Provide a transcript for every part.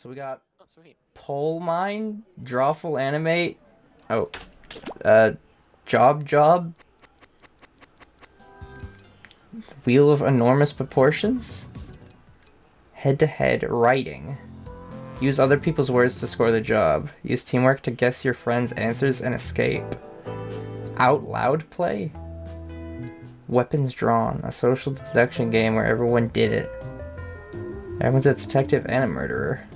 So we got Oh. Poll Mine, Drawful Animate, oh, uh, Job Job, Wheel of Enormous Proportions, Head to Head Writing. Use other people's words to score the job. Use teamwork to guess your friend's answers and escape. Out Loud Play, Weapons Drawn, a social deduction game where everyone did it. Everyone's a detective and a murderer.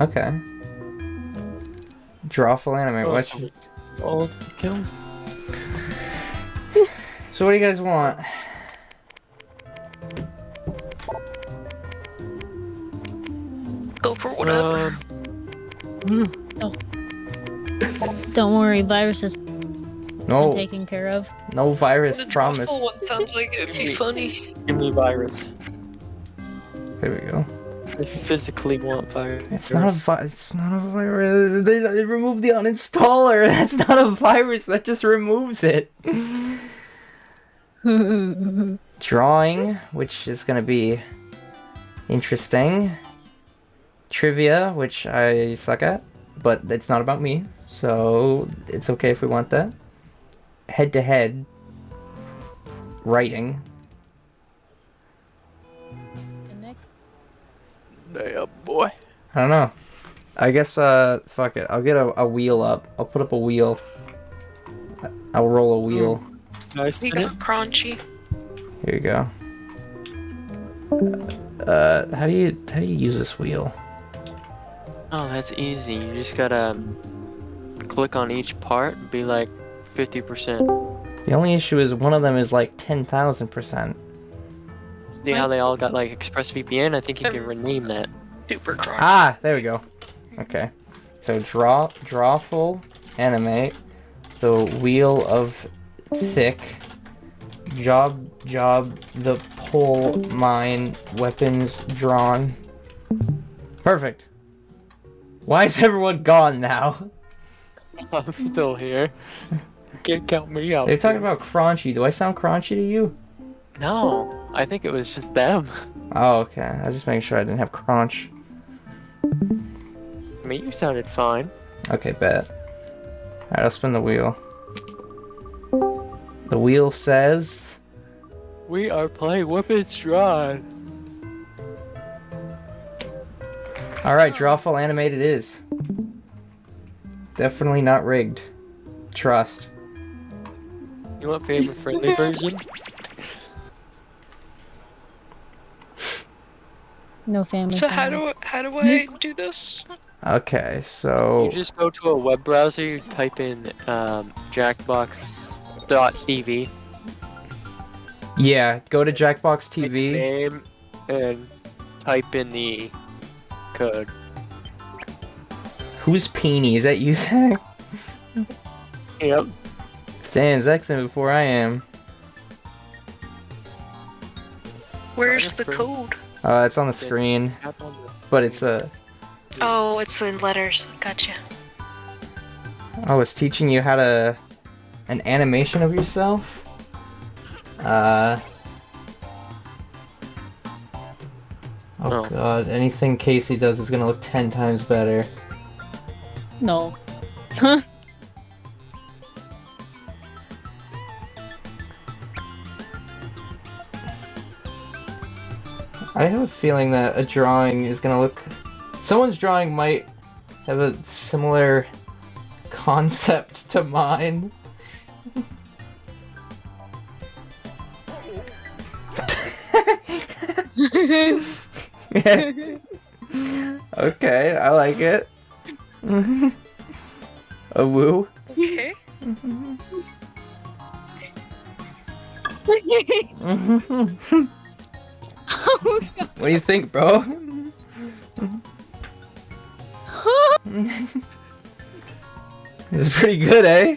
Okay. Drawful anime. Oh, What? sweet. Oh, kill. So what do you guys want? Go for whatever. Um, Don't worry, virus is No, taken care of. no virus. the Promise. One sounds like it'd be funny. give me virus. There we go. I physically want virus. It's not a vi- It's not a virus. They, they removed the uninstaller. That's not a virus. That just removes it. Drawing, which is gonna be interesting. Trivia, which I suck at, but it's not about me, so it's okay if we want that. Head to head. Writing. Yeah, boy. I don't know. I guess, uh, fuck it. I'll get a, a wheel up. I'll put up a wheel. I'll roll a wheel. Nice. We got crunchy. Here you go. Uh, how do you, how do you use this wheel? Oh, that's easy. You just gotta um, click on each part, be like 50%. The only issue is one of them is like 10,000%. See how they all got like ExpressVPN? I think you can rename that. Super crunch. Ah, there we go. Okay. So draw, drawful, animate, the wheel of thick, job, job, the poll, mine, weapons drawn. Perfect. Why is everyone gone now? I'm still here. Can't count me out. They're talking about crunchy. Do I sound crunchy to you? No, I think it was just them. Oh, okay. I was just making sure I didn't have crunch. I mean, you sounded fine. Okay, bet. Alright, I'll spin the wheel. The wheel says... We are playing Weapons Drawn. Alright, drawful animated is. Definitely not rigged. Trust. You want favorite friendly version? No family. So how do how do I do this? Okay, so... You just go to a web browser, you type in um, jackbox.tv, Yeah, go to Jackbox TV. name, and type in the code. Who's Peony? Is that you, Zach? Yep. Damn, Zach's in before I am. Where's the code? Uh, it's on the screen, Tap on the- but it's uh, Oh, it's in letters. Gotcha. Oh, it's teaching you how to... An animation of yourself? Uh... Oh Oh. god, anything Casey does is gonna look ten times better. No. I have a feeling that a drawing is gonna look... Someone's drawing might have a similar concept to mine. okay, I like it. a woo. Okay. what do you think, bro? this is pretty good, eh?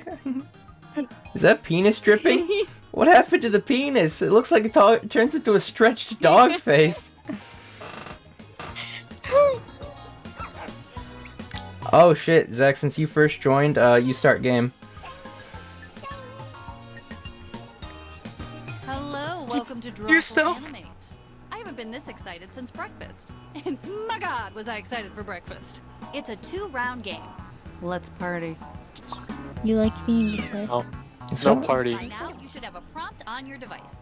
Is that penis dripping? What happened to the penis? It looks like it turns into a stretched dog face. Oh shit, Zach, since you first joined, uh, you start game. Excited for breakfast. It's a two-round game. Let's party. You like being excited? Oh, It's no party. By now, you should have a prompt on your device.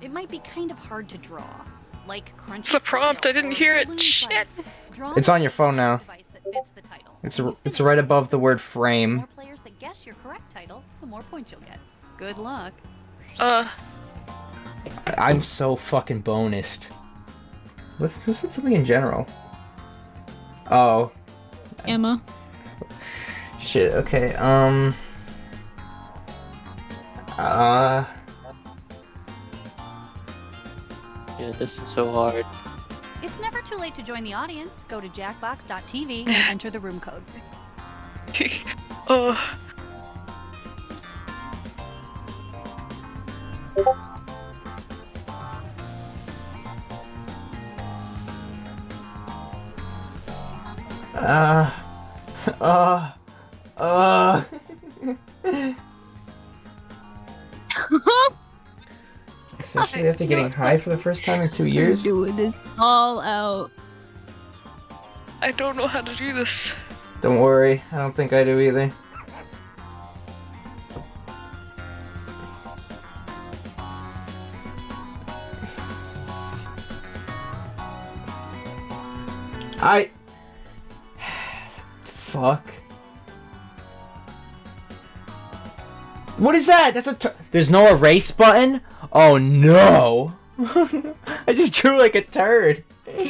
It might be kind of hard to draw, like crunchy. It's the prompt, I didn't hear it. Shit. It's on your phone now. device that fits the title. It's When r- you it's right above the word the frame. more players that guess your correct title, the more points you'll get. Good luck. Uh, I'm so fucking bonused. Let's let's hit something in general. Oh Emma. shit. Okay. Um. Uh. Yeah, this is so hard. It's never too late to join the audience. Go to jackbox.tv and enter the room code. uh, Uh. Uh. Uh. Especially after getting high for the first time in two years. Doing this all out. I don't know how to do this. Don't worry, I don't think I do either. I. Fuck. What is that? That's a. T- There's no erase button? Oh no! I just drew like a turd.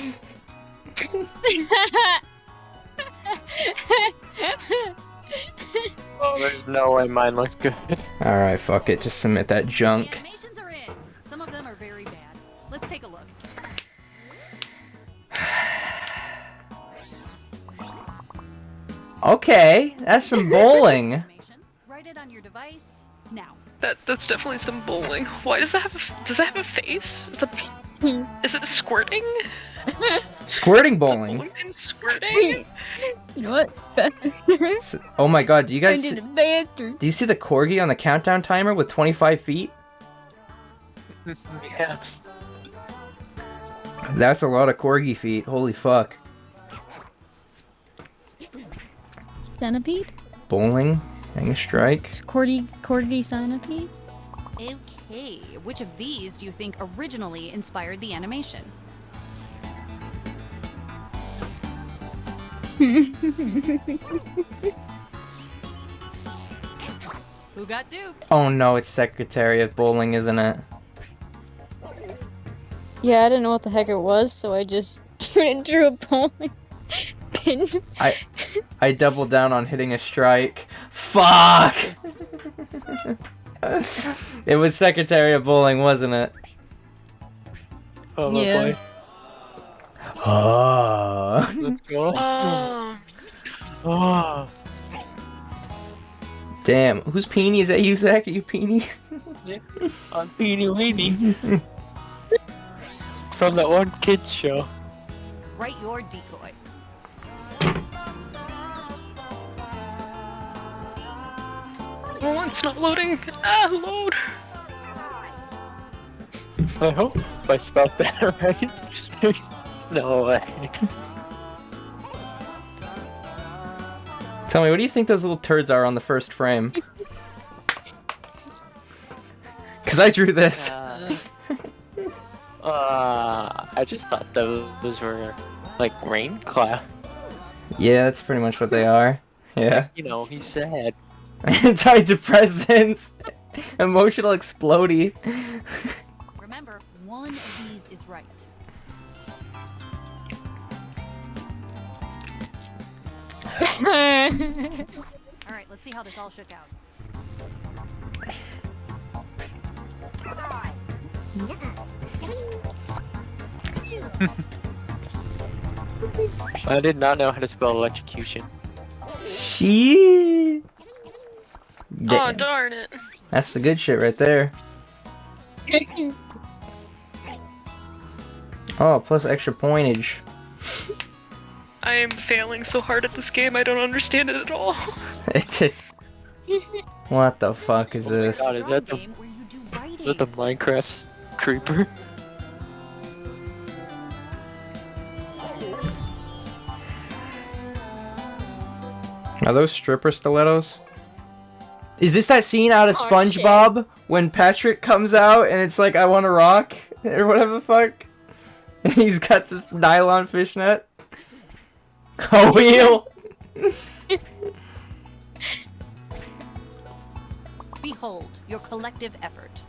Oh, there's no way mine looks good. Alright, fuck it. Just submit that The junk. animations are in. Some of them are very bad. Let's take a Okay, that's some bowling. Write it on your device now. That that's definitely some bowling. Why does that have? A, does that have a face? Is, that, is it squirting? Squirting bowling. Bowling and squirting? You know what? S- Oh my god, do you guys did see- it do you see the corgi on the countdown timer with 25 feet? yes. That's a lot of corgi feet. Holy fuck. Centipede? Bowling, hang a strike. Cordy, cordy centipede? Okay, which of these do you think originally inspired the animation? Who got duped? Oh no, it's Secretary of Bowling, isn't it? Yeah, I didn't know what the heck it was, so I just drew a bowling pin. I I doubled down on hitting a strike. Fuck! it was Secretary of Bowling, wasn't it? Oh, Yeah. boy. Oh. Let's go. Oh, Oh. Damn, whose peenie is that you, Zach? Are you peenie? On Beanie Weenie. From that one kids show. Write your decoy. Oh, it's not loading. Ah, load. I hope I spelled that right. There's no way. Tell me, what do you think those little turds are on the first frame? Because I drew this. Uh, uh, I just thought those, those were like rain cloud. Yeah, that's pretty much what they are. Yeah. You know, he sad. Antidepressants. Emotional explodey. Remember, one of these is right. All right, let's see how this all shook out. I did not know how to spell electrocution. She. Oh, darn it. That's the good shit right there. Oh, plus extra pointage. I am failing so hard at this game, I don't understand it at all. It's it. What the fuck is oh this? God, is that the- game where you do writing. Is that the Minecraft creeper? Are those stripper stilettos? Is this that scene out of Oh, SpongeBob when Patrick comes out and it's like I want to rock or whatever the fuck? And he's got the nylon fishnet. Oh wheel. Behold your collective effort.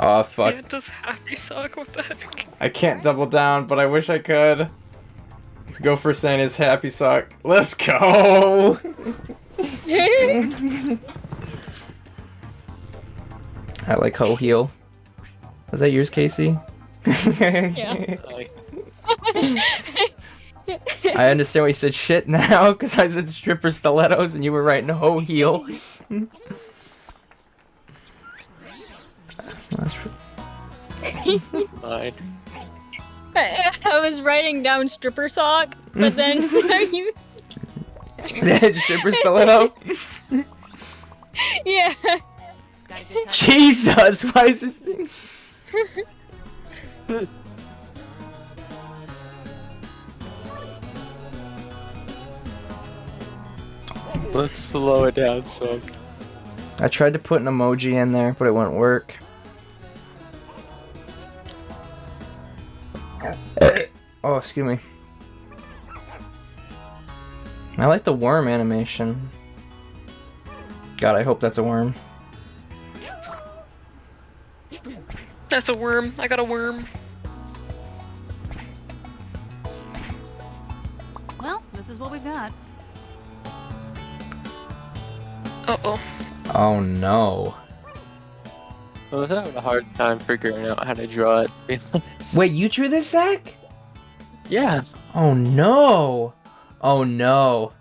Oh fuck. Yeah, does happy sock. What the heck? I can't double down, but I wish I could. Go for Santa's happy sock. Let's go. I like hoe heel. Was that yours, Casey? Yeah. I understand why you said shit now, because I said stripper stilettos and you were writing hoe heel. That's fine. I, I was writing down stripper sock, but then you. stripper stiletto? Yeah. Got a good touch? Jesus, why is this thing? Let's slow it down some. I tried to put an emoji in there, but it wouldn't work. Oh, excuse me. I like the worm animation. God, I hope that's a worm. That's a worm. I got a worm. Well, this is what we've got. Uh oh. Oh no. I was having a hard time figuring out how to draw it. to. Wait, you drew this, Zach? Yeah. Oh no. Oh no.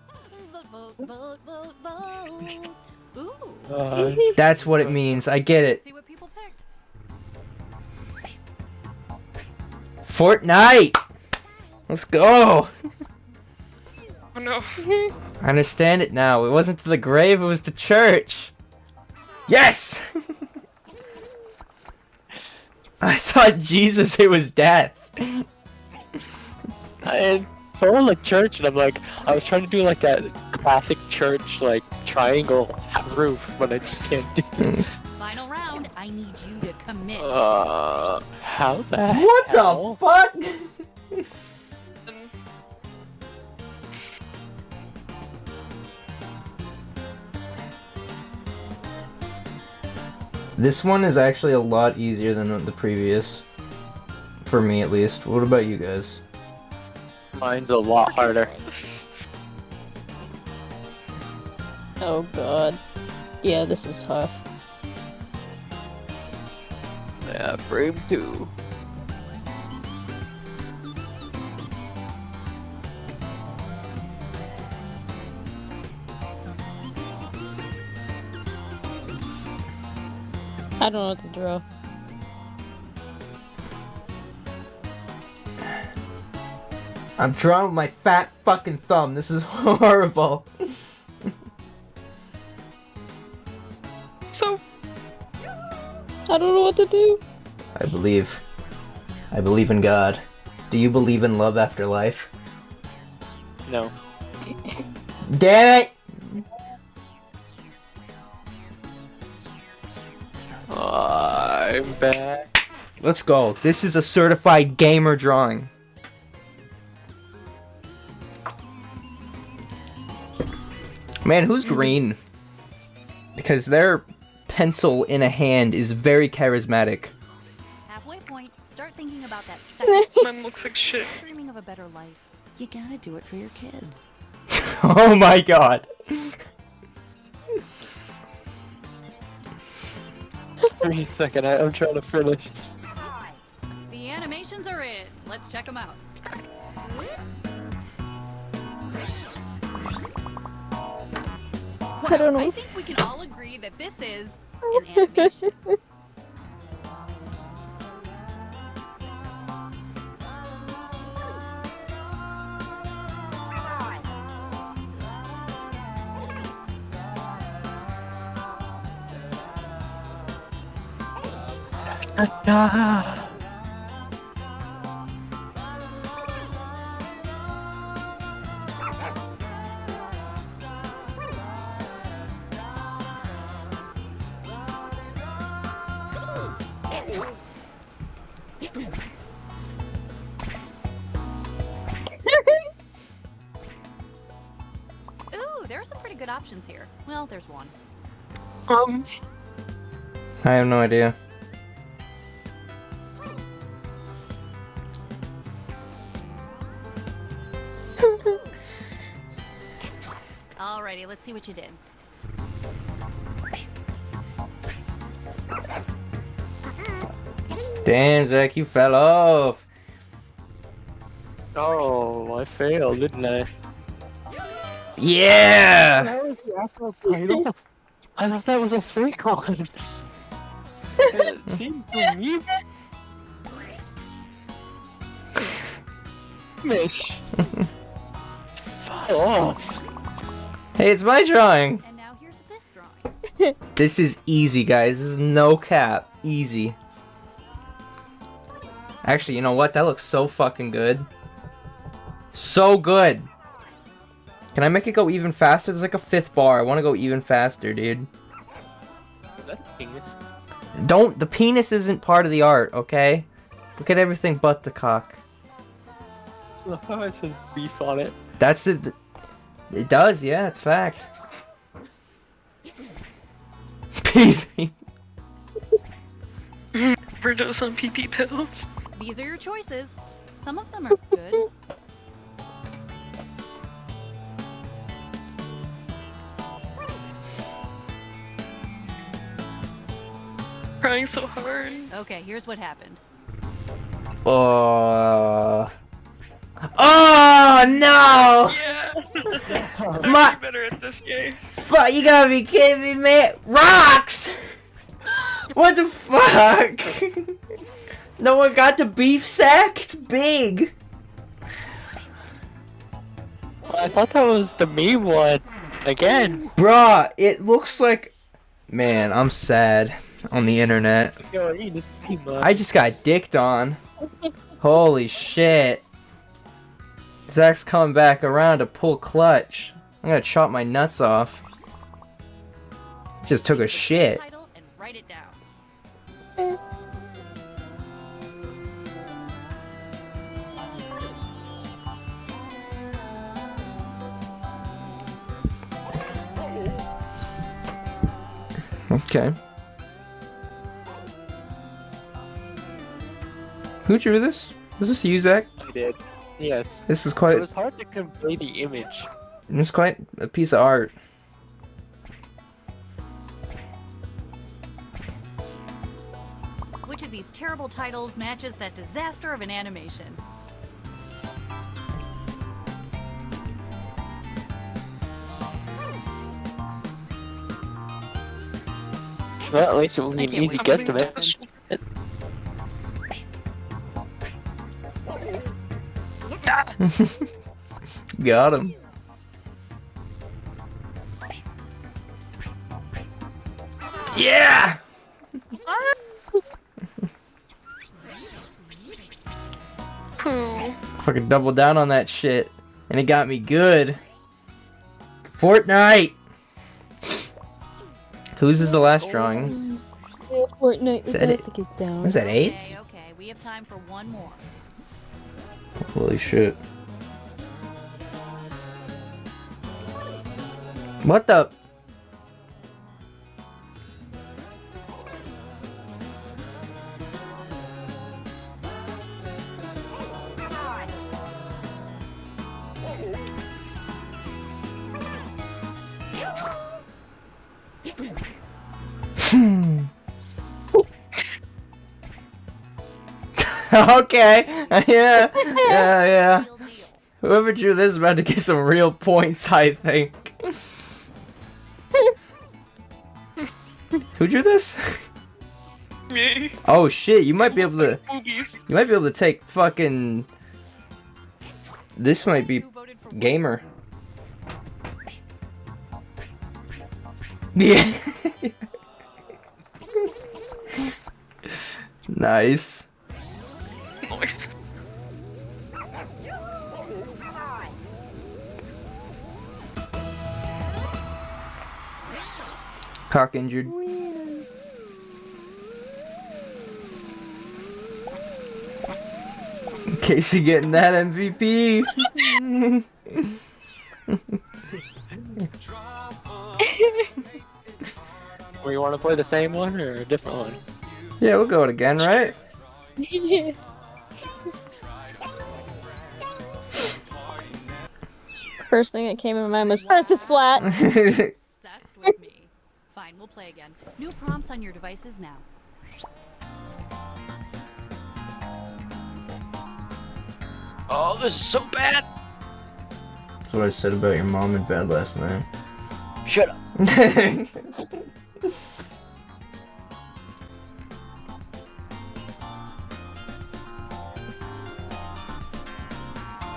Uh, That's what it means. I get it. See what people picked. Fortnite! Let's go! Oh no. I understand it now. It wasn't to the grave, it was to church. Yes! I thought Jesus, it was death. I saw like church, and I'm like, I was trying to do like that classic church like triangle roof, but I just can't do. it. Final round. I need you to commit. Uh, how the What hell? the fuck? This one is actually a lot easier than the previous. For me, at least. What about you guys? Mine's a lot harder. Oh god. Yeah, this is tough. Yeah, frame two. I don't know what to draw. I'm drawing with my fat fucking thumb. This is horrible. so I don't know what to do. I believe. I believe in God. Do you believe in love after life? No. Damn it! I'm back. Let's go. This is a certified gamer drawing. Man, who's green? Because their pencil in a hand is very charismatic. Halfway point. Start thinking about that second. mine looks like shit. dreaming of a better life. You gotta do it for your kids. oh my god. Give me a second. I, I'm trying to finish. The animations are in. Let's check them out. I don't know. I think we can all agree that this is an animation. there are some pretty good options here. Well, there's one. Um. I have no idea. Damn, Zach, you fell off. oh, I failed, didn't I? Yeah! That was the actual title? I thought that was a fake one. it seemed to me. Mish. Fuck off. Hey, it's my drawing. And now here's this drawing. This is easy, guys. This is no cap. Easy. Actually, you know what? That looks so fucking good. So good. Can I make it go even faster? There's like a fifth bar. I want to go even faster, dude. Is that a penis? Don't. The penis isn't part of the art, okay? Look at everything but the cock. Look how it says beef on it. That's it. It does, yeah, it's fact. Pee-pee. Overdose on pee pee pills. These are your choices. Some of them are good. Crying so hard. Okay, here's what happened. Uh... Oh no! Yeah. My- I'm better at this game. Fuck, you gotta be kidding me, man! Rocks! What the fuck? no one got the beef sack? It's big. I thought that was the meme one. Again. Bruh, it looks like. Man, I'm sad on the internet. Yo, just. I just got dicked on. Holy shit. Zach's coming back around to pull clutch. I'm gonna chop my nuts off. Just took a shit. Okay. Who drew this? Is this you, Zach? I did. Yes. This is quite. It was hard to convey the image. It's quite a piece of art. Which of these terrible titles matches that disaster of an animation? Well, at least it will be an can't easy wait. guesstimate. Got him. Yeah! Pooh. Fucking double down on that shit. And it got me good. Fortnite! Whose is the last drawing? Yeah, Fortnite, Is that have to get down. Was that eight? Okay, okay, we have time for one more. Holy shit. What the? okay. Yeah. Yeah, yeah. Whoever drew this is about to get some real points, I think. Who drew this? Me. Oh shit, you might be able to Boobies. you might be able to take fucking This might be Who voted for gamer. Yeah. nice. Nice. Cock injured. Casey getting that MVP. Or you want to play the same one or a different one? yeah, we'll go it again, right? First thing that came in my mind was Earth is flat. Obsessed with me. Fine, we'll play again. New prompts on your devices now. Oh, this is so bad. That's what I said about your mom in bed last night. Shut up.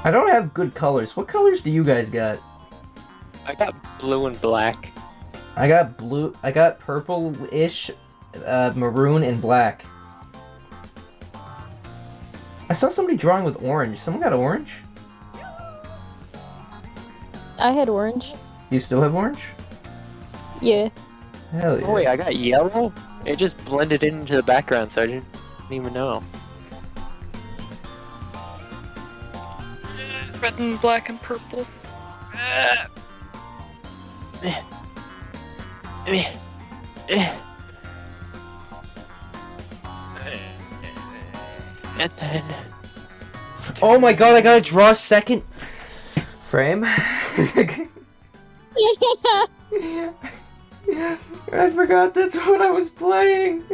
I don't have good colors. What colors do you guys got? I got blue and black. I got blue. I got purple-ish, uh, maroon, and black. I saw somebody drawing with orange. Someone got orange. I had orange. You still have orange? Yeah. Hell yeah. Oh wait, I got yellow. It just blended into the background, so I didn't even know. Red and black and purple. And then Oh my god! I gotta draw a second frame. I forgot that's what I was playing.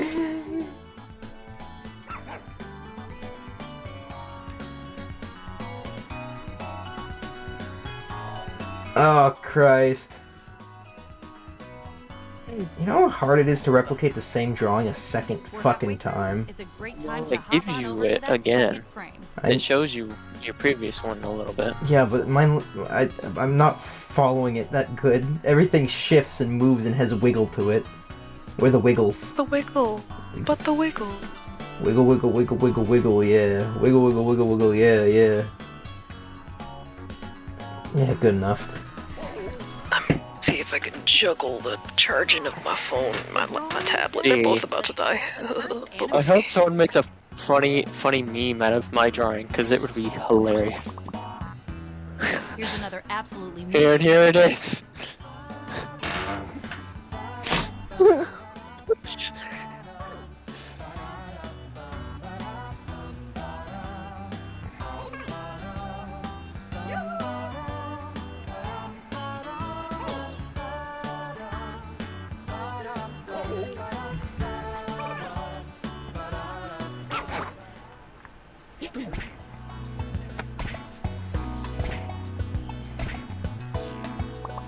Oh Christ. You know how hard it is to replicate the same drawing a 2nd fucking time? It's a great time it gives you it again. I, it shows you your previous one a little bit. yeah, but mine, I, I'm not following it that good. Everything shifts and moves and has wiggle to it. Where the wiggles. The wiggle. But the wiggle. Wiggle, wiggle, wiggle, wiggle, wiggle, yeah. Wiggle, wiggle, wiggle, wiggle, yeah, yeah. Yeah, good enough. Juggle the charging of my phone and my, my tablet. They're both about to die. I we'll see. hope someone makes a funny, funny meme out of my drawing, because it would be hilarious. Here's another absolutely Here and here it is.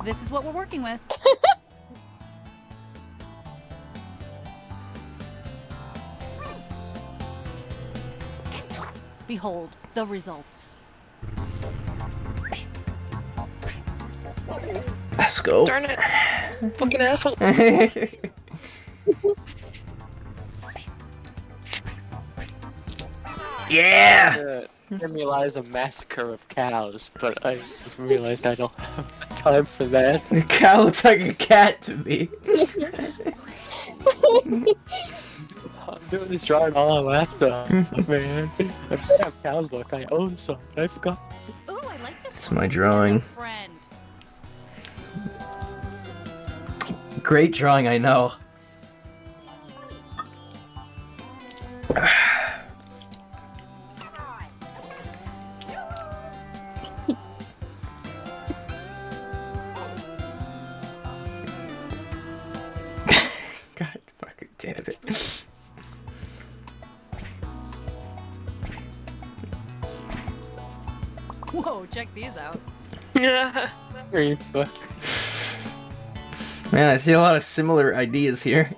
This is what we're working with. Behold the results. Let's go. Darn it. Fucking asshole. yeah! Formalize a massacre of cows, but I realized I don't have time for that. The cow looks like a cat to me. I'm doing this drawing all on laptop, man. I bet how cows look. I own some. I forgot. Ooh, I like this. It's my one. As a drawing. Great drawing, I know. Check these out. Yeah. Man, I see a lot of similar ideas here.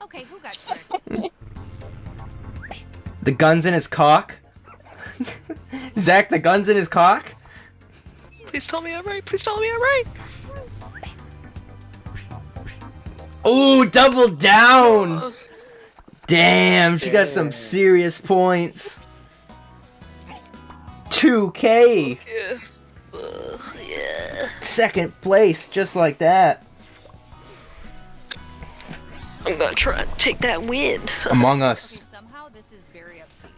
Okay, who got tricked? The gun's in his cock. Zach, the gun's in his cock? Please tell me I'm right. Please tell me I'm right. Ooh, double down! Oh, Damn, she got some serious points. 2k! yeah. Ugh, yeah. Second place, just like that. I'm gonna try and take that win. Among Us. Okay, somehow this is very obscene.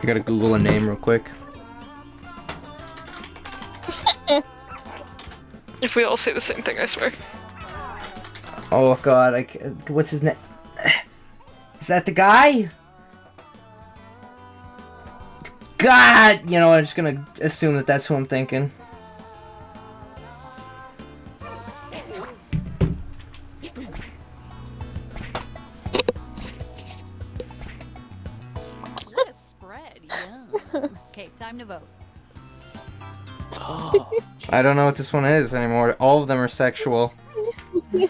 I gotta Google a name real quick. If we all say the same thing, I swear. Oh god, I what's his name? Is that the guy? God, you know, I'm just gonna assume that that's who I'm thinking. What a spread. Yum. Okay, time to vote. Oh, I don't know what this one is anymore. All of them are sexual.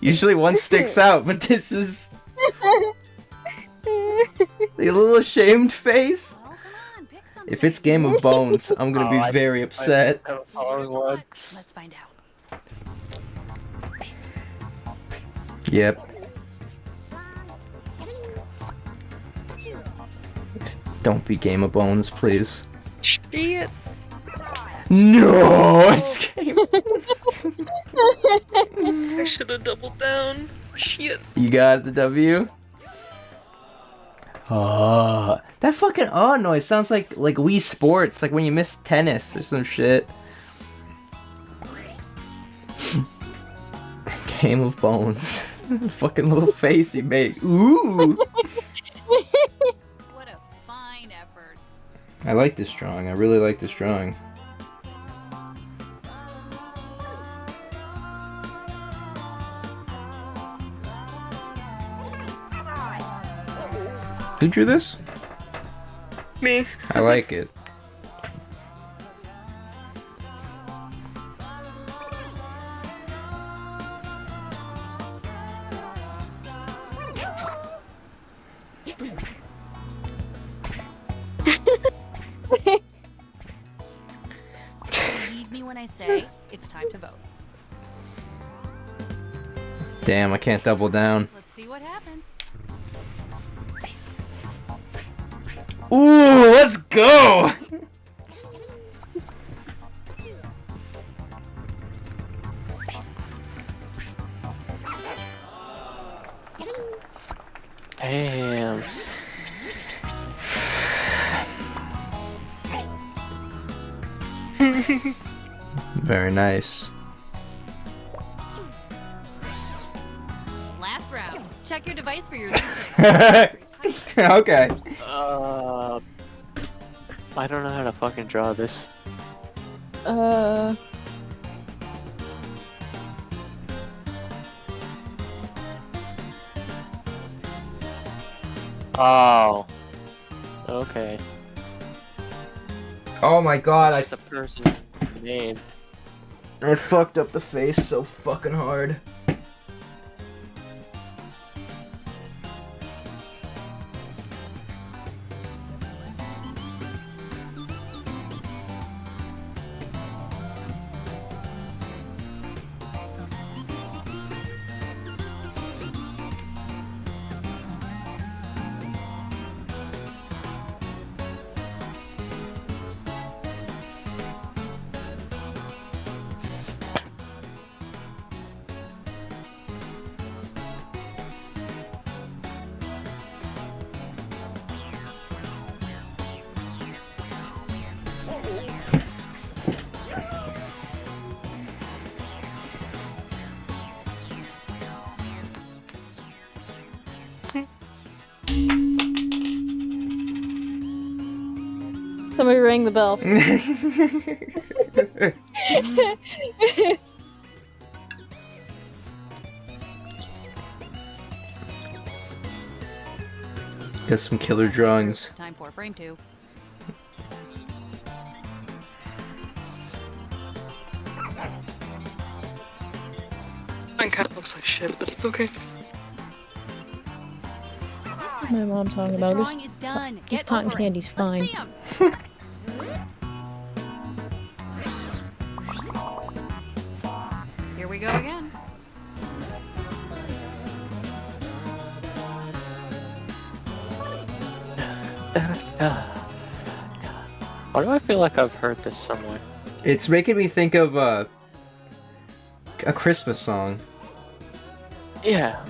Usually one sticks out, but this is the little ashamed face. Well, on. If it's Game of Bones, I'm gonna Oh, be I- very upset. I have a You following know one. what? Let's find out. Yep. Don't be Game of Bones, please. Shit. No, it's Game. I should have doubled down. Shit. You got the W. Ah, that fucking ah noise sounds like like Wii Sports, like when you miss tennis or some shit. Game of Bones. fucking little face he made. Ooh. What a fine effort. I like this drawing. I really like this drawing. Who drew this? Me. I like it. Believe me when I say it's time to vote. Damn, I can't double down. Go! Damn. Very nice. Last round. Check your device for your. okay. I don't know how to fucking draw this. Uh, Oh. Okay. Oh my god, I, That's the person's name. I fucked up the face so fucking hard. Somebody rang the bell. Got some killer drawings. Time for frame two. Mine kind of looks like shit, but it's okay. My mom talking about this. is done. this Get cotton over it. candy's Let's fine. Do I feel like I've heard this somewhere? It's making me think of uh, a Christmas song. Yeah.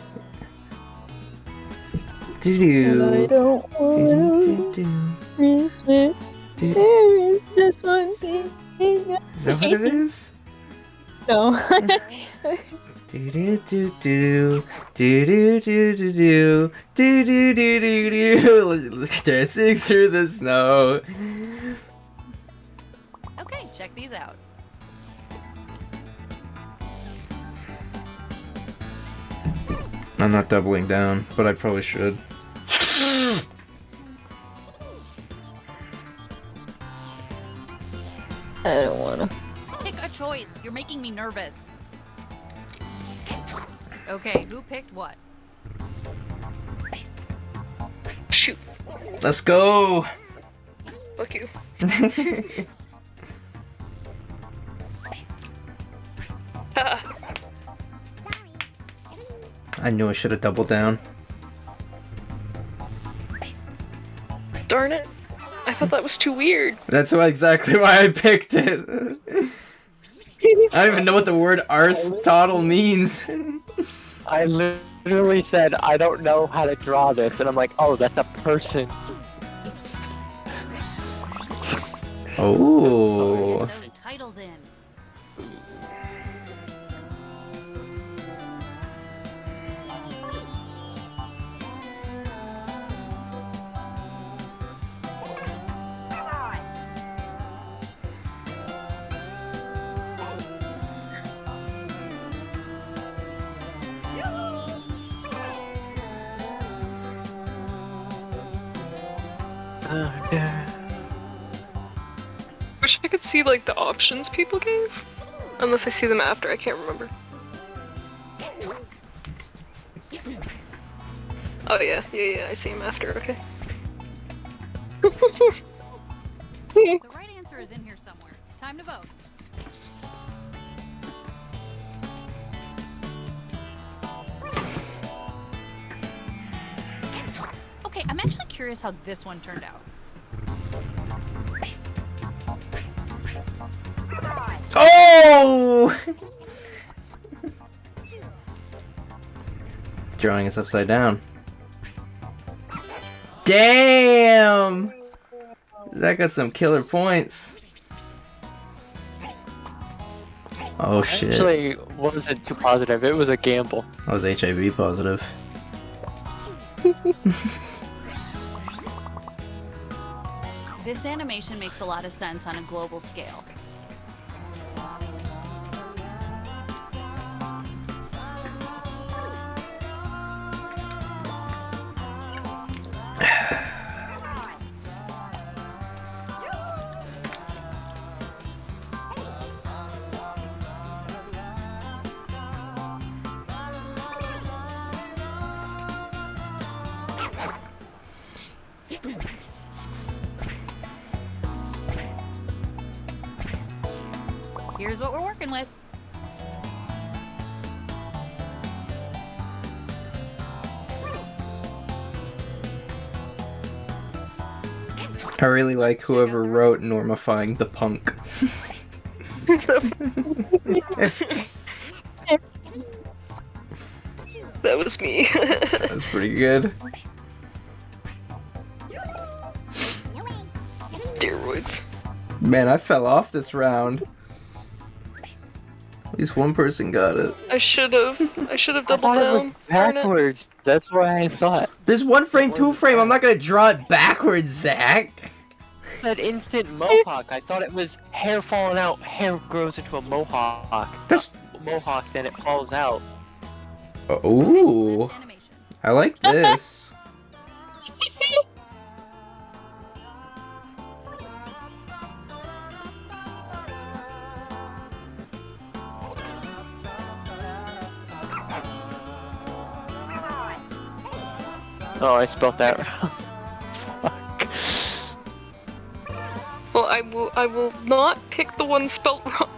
Do And I do. don't wanna resist. There is just one thing. Is that what it is? No. Do do do do do do do do do do do do do do dancing through the snow. Okay, check these out. I'm not doubling down, but I probably should. I don't wanna. Pick a choice. You're making me nervous. Okay, who picked what? Shoot. Let's go. Fuck you. I knew I should have doubled down. darn it. I thought that was too weird. That's why exactly why I picked it. I don't even know what the word Aristotle means. I literally said I don't know how to draw this, and I'm like, oh, that's a person. Oh. See like the options people gave. Unless I see them after, I can't remember. Oh yeah, yeah, yeah, I see them after, okay. The right answer is in here somewhere. Time to vote. Okay, I'm actually curious how this one turned out. Oh! Drawing is upside down. Damn! That got some killer points. Oh shit. Actually, wasn't too positive. It was a gamble. I was HIV positive. This animation makes a lot of sense on a global scale. Yeah. I really like whoever wrote normifying the punk. That was me. That's pretty good. Steroids. Man, I fell off this round. At least one person got it. I should have. I should have doubled I doubled thought it was Darn it. backwards. That's what I thought. There's one frame, two frame. I'm not gonna draw it backwards, Zach. Said instant mohawk. I thought it was hair falling out. Hair grows into a mohawk. That's Mohawk, then it falls out. Uh, ooh. Animation. I like this. Oh, I spelled that wrong. Well, I will. I will not pick the one spelt wrong.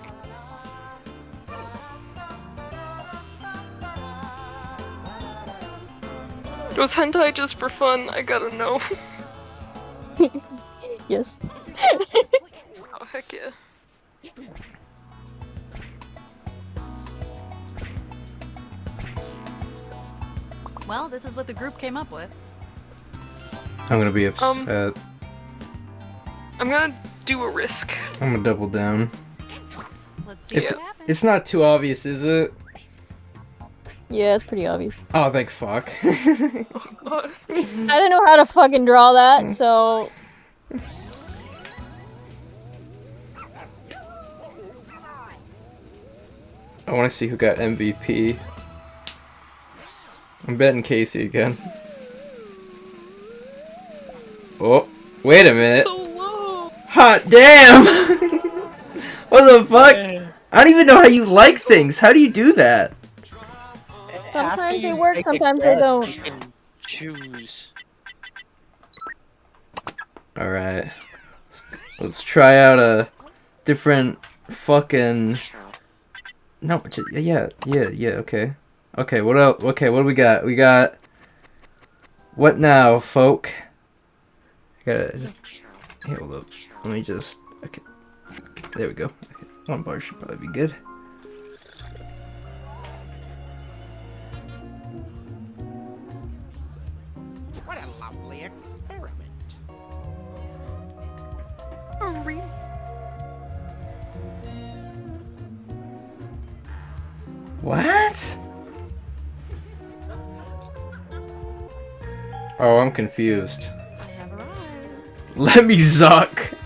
It Was hentai just for fun? I gotta know. yes. oh heck yeah. Well, this is what the group came up with. I'm gonna be upset. Um, I'm gonna do a risk. I'm gonna double down. Let's see If- what happens. It's not too obvious, is it? Yeah, it's pretty obvious. Oh, thank fuck. Oh. I didn't know how to fucking draw that, hmm. so I want to see who got MVP. I'm betting Casey again. Oh, wait a minute. So low. Hot damn! what the fuck? I don't even know how you like things. How do you do that? Sometimes After they work, sometimes they don't. Choose. Alright. Let's, let's try out a different fucking. No, j- yeah, yeah, yeah, okay. Okay, what else? Okay, what do we got? We got. What now, folk? I gotta just. Hey, hold up. Let me just. Okay. There we go. Okay. One bar should probably be good. What a lovely experiment. Oh, What? Oh, I'm confused. Let me zuck.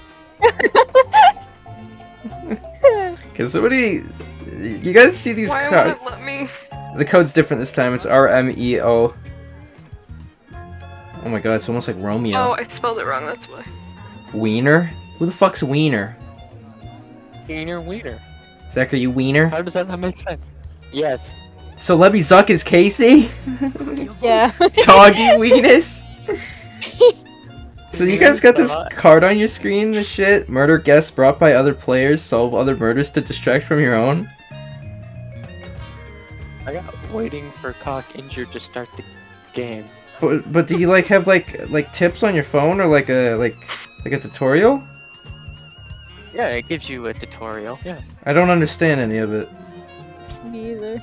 Can somebody? You guys see these Why cards? won't it let me? The code's different this time. It's R M E O. Oh my god, it's almost like Romeo. Oh, I spelled it wrong. That's why. Wiener? Who the fuck's Wiener? Wiener, wiener. Zach, are you Wiener? How does that not make sense? Yes. So let me zuck is Casey? yeah. Doggy Weenus? So you guys got this card on your screen, this shit? Murder guests brought by other players, solve other murders to distract from your own? I got waiting for cock injured to start the game. But but do you like have like like tips on your phone or like a like like a tutorial? Yeah, it gives you a tutorial. Yeah. I don't understand any of it. Me either.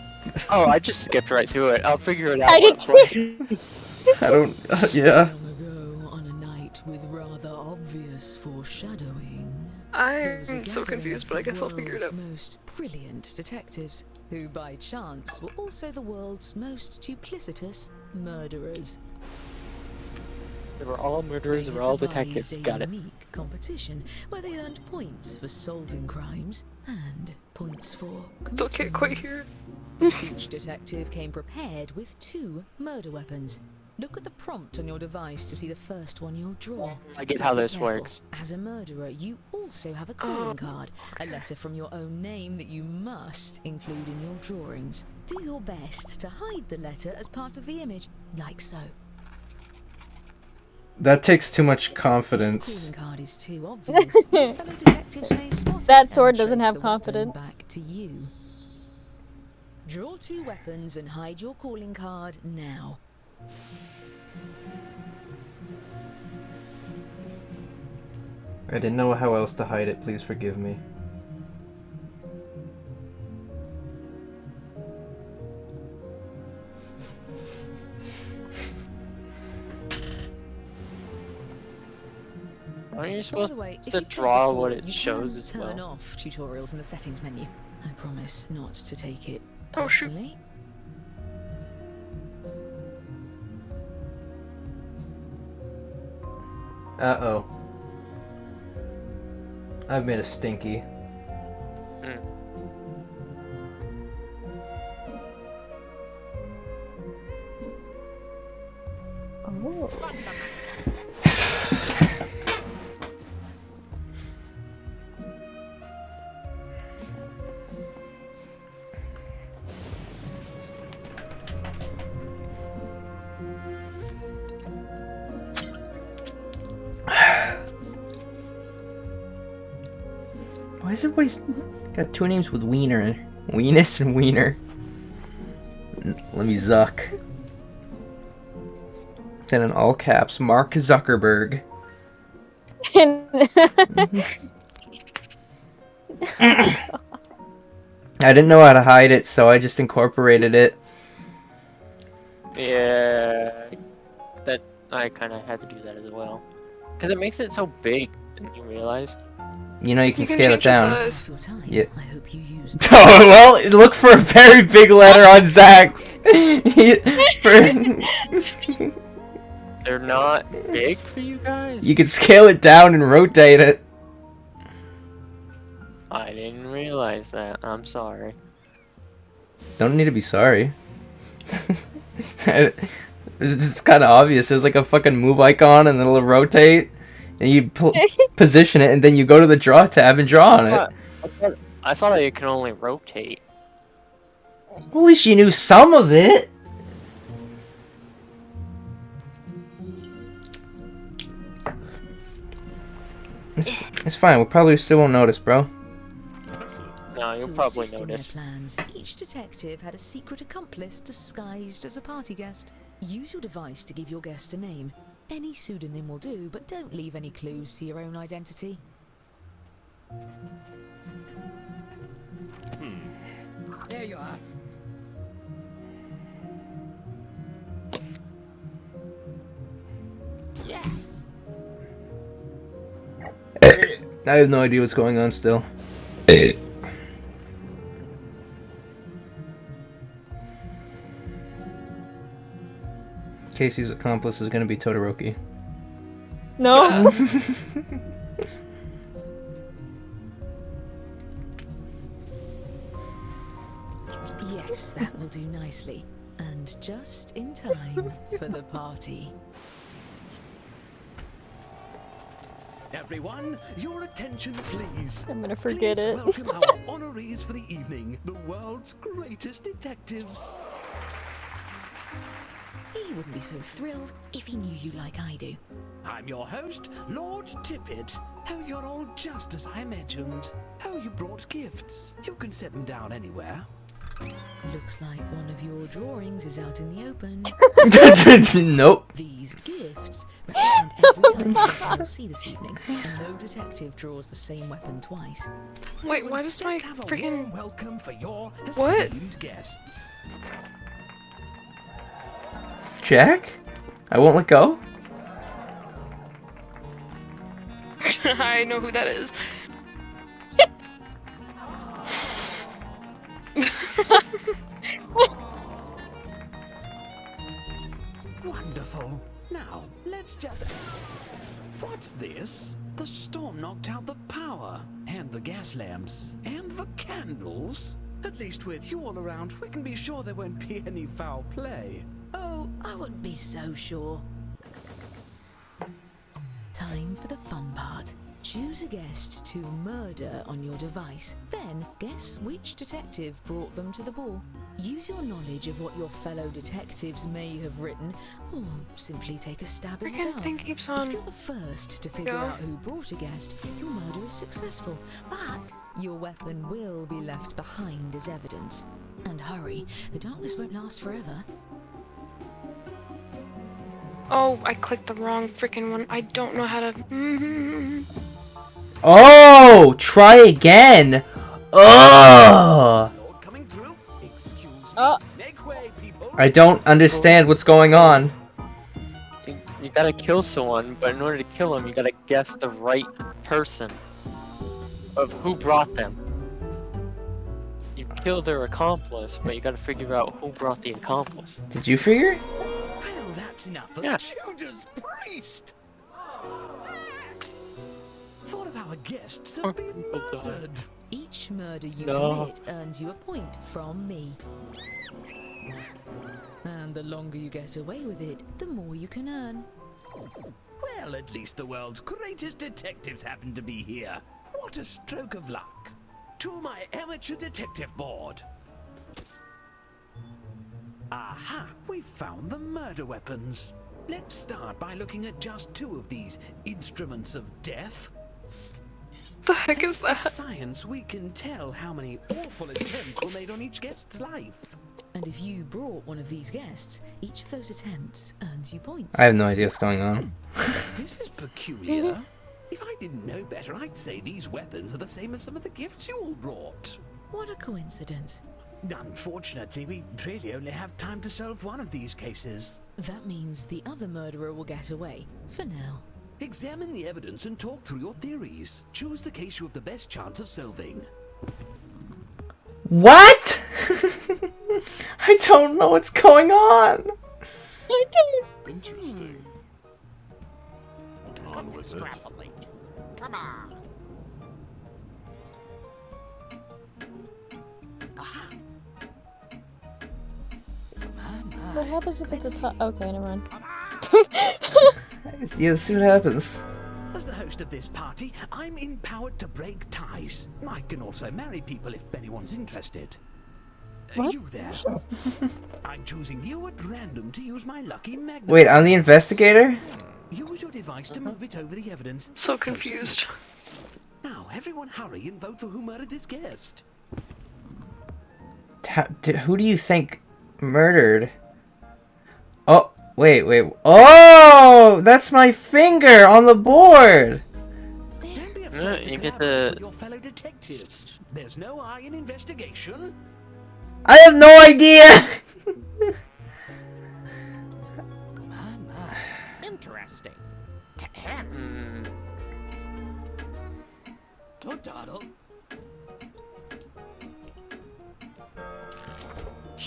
Oh, I just skipped right through it. I'll figure it out. I did once, like- I don't uh, yeah. I'm was so confused, of but I the guess I'll figure it out. world's most brilliant detectives, who by chance were also the world's most duplicitous murderers. They were all murderers, they They were all detectives. a Got it. unique competition where they earned points for solving crimes and points for Still committing can't quite them. hear. Each detective came prepared with two murder weapons. Look at the prompt on your device to see the first one you'll draw. I get how this works. As a murderer, you also have a calling oh, card, a letter from your own name that you must include in your drawings. Do your best to hide the letter as part of the image, like so. That takes too much confidence. calling card is too obvious, your fellow detectives may spot it That sword doesn't have confidence. Back to you. Draw two weapons and hide your calling card now. I didn't know how else to hide it, please forgive me. Aren't you supposed way, to you've played draw before, what it you shows can as turn well? off tutorials in the settings menu. I promise not to take it Oh, personally. Uh oh. I've made a stinky. Oh. Everybody's got two names with Wiener? Weenus and Wiener. Let me zuck. Then in all caps, Mark Zuckerberg. Mm-hmm. I didn't know how to hide it, so I just incorporated it. Yeah. That I kind of had to do that as well. Because it makes it so big, didn't you realize? You know you can You can scale it down. size. Half your time. Yeah. I hope you used Oh well, look for a very big letter on Zach's. For- They're not big for you guys? you can scale it down and rotate it. I didn't realize that. I'm sorry. Don't need to be sorry. it's it's kind of obvious. There's like a fucking move icon and then it'll rotate, and you pl- position it, and then you go to the draw tab and draw on it. I thought, I thought it can only rotate. Well, at least you knew some of it. It's, it's fine. We probably still won't notice, bro. No, you'll probably notice. Plans, each detective had a secret accomplice disguised as a party guest. Use your device to give your guest a name. Any pseudonym will do, but don't leave any clues to your own identity. Hmm. There you are. Yes. I have no idea what's going on still. Eh, Casey's accomplice is gonna be Todoroki. No. Yes, that will do nicely. And just in time for the party. Everyone, your attention, please. I'm gonna forget Please it. welcome our honorees for the evening, the world's greatest detectives. He wouldn't be so thrilled if he knew you like I do. I'm your host, Lord Tippett. Oh, you're all just as I imagined. Oh, you brought gifts. You can set them down anywhere. Looks like one of your drawings is out in the open. nope. These gifts represent every type of weapon you'll see this evening, and no detective draws the same weapon twice. Wait, why does my Let's have a warm freaking welcome for your What? esteemed guests. Jack? I won't let go? I know who that is. Wonderful. Now, let's just. What's this? The storm knocked out the power, and the gas lamps, and the candles. At least with you all around, we can be sure there won't be any foul play. Oh, I wouldn't be so sure. Time for the fun part. Choose a guest to murder on your device. Then guess which detective brought them to the ball. Use your knowledge of what your fellow detectives may have written, or simply take a stab in the dark. If you're the first to figure out who brought a guest, your murder is successful. But your weapon will be left behind as evidence. And hurry, the darkness won't last forever. Oh, I clicked the wrong freaking one. I don't know how to. Mm-hmm. Oh, try again. Oh, Lord coming through. Excuse me. Make way, people. I don't understand what's going on. You, you gotta kill someone, but in order to kill them, you gotta guess the right person of who brought them. You kill their accomplice, but you gotta figure out who brought the accomplice. Did you figure? It? Well, enough of Yeah. Judas Priest. Four of our guests have been oh, murdered. Each murder you No. commit earns you a point from me. And the longer you get away with it, the more you can earn. Well, at least the world's greatest detectives happen to be here. What a stroke of luck. To my amateur detective board. Aha, We've found the murder weapons. Let's start by looking at just two of these instruments of death. The heck is Thanks to that? science, we can tell how many awful attempts were made on each guest's life. And if you brought one of these guests, each of those attempts earns you points. I have no idea what's going on. This is peculiar. If I didn't know better, I'd say these weapons are the same as some of the gifts you all brought. What a coincidence. Unfortunately, we really only have time to solve one of these cases. That means the other murderer will get away, for now. Examine the evidence and talk through your theories. Choose the case you have the best chance of solving. What? I don't know what's going on. I don't. Interesting. Hmm. On with it. Come on. Aha. What happens if it's a tie? Okay, never mind. Yeah, see what happens. As the host of this party, I'm empowered to break ties. I can also marry people if anyone's interested. What? You there. I'm choosing you at random to use my lucky magnet. Wait, I'm the investigator? Use your device to move it over the evidence. So confused. Now, everyone hurry and vote for who murdered this guest. Ta- who do you think murdered? Oh, wait, wait. Oh, that's my finger on the board. Don't be Yeah, afraid to you get the- your fellow detectives. There's no I in investigation. I have no idea. Interesting. Hmm. Good Doddle.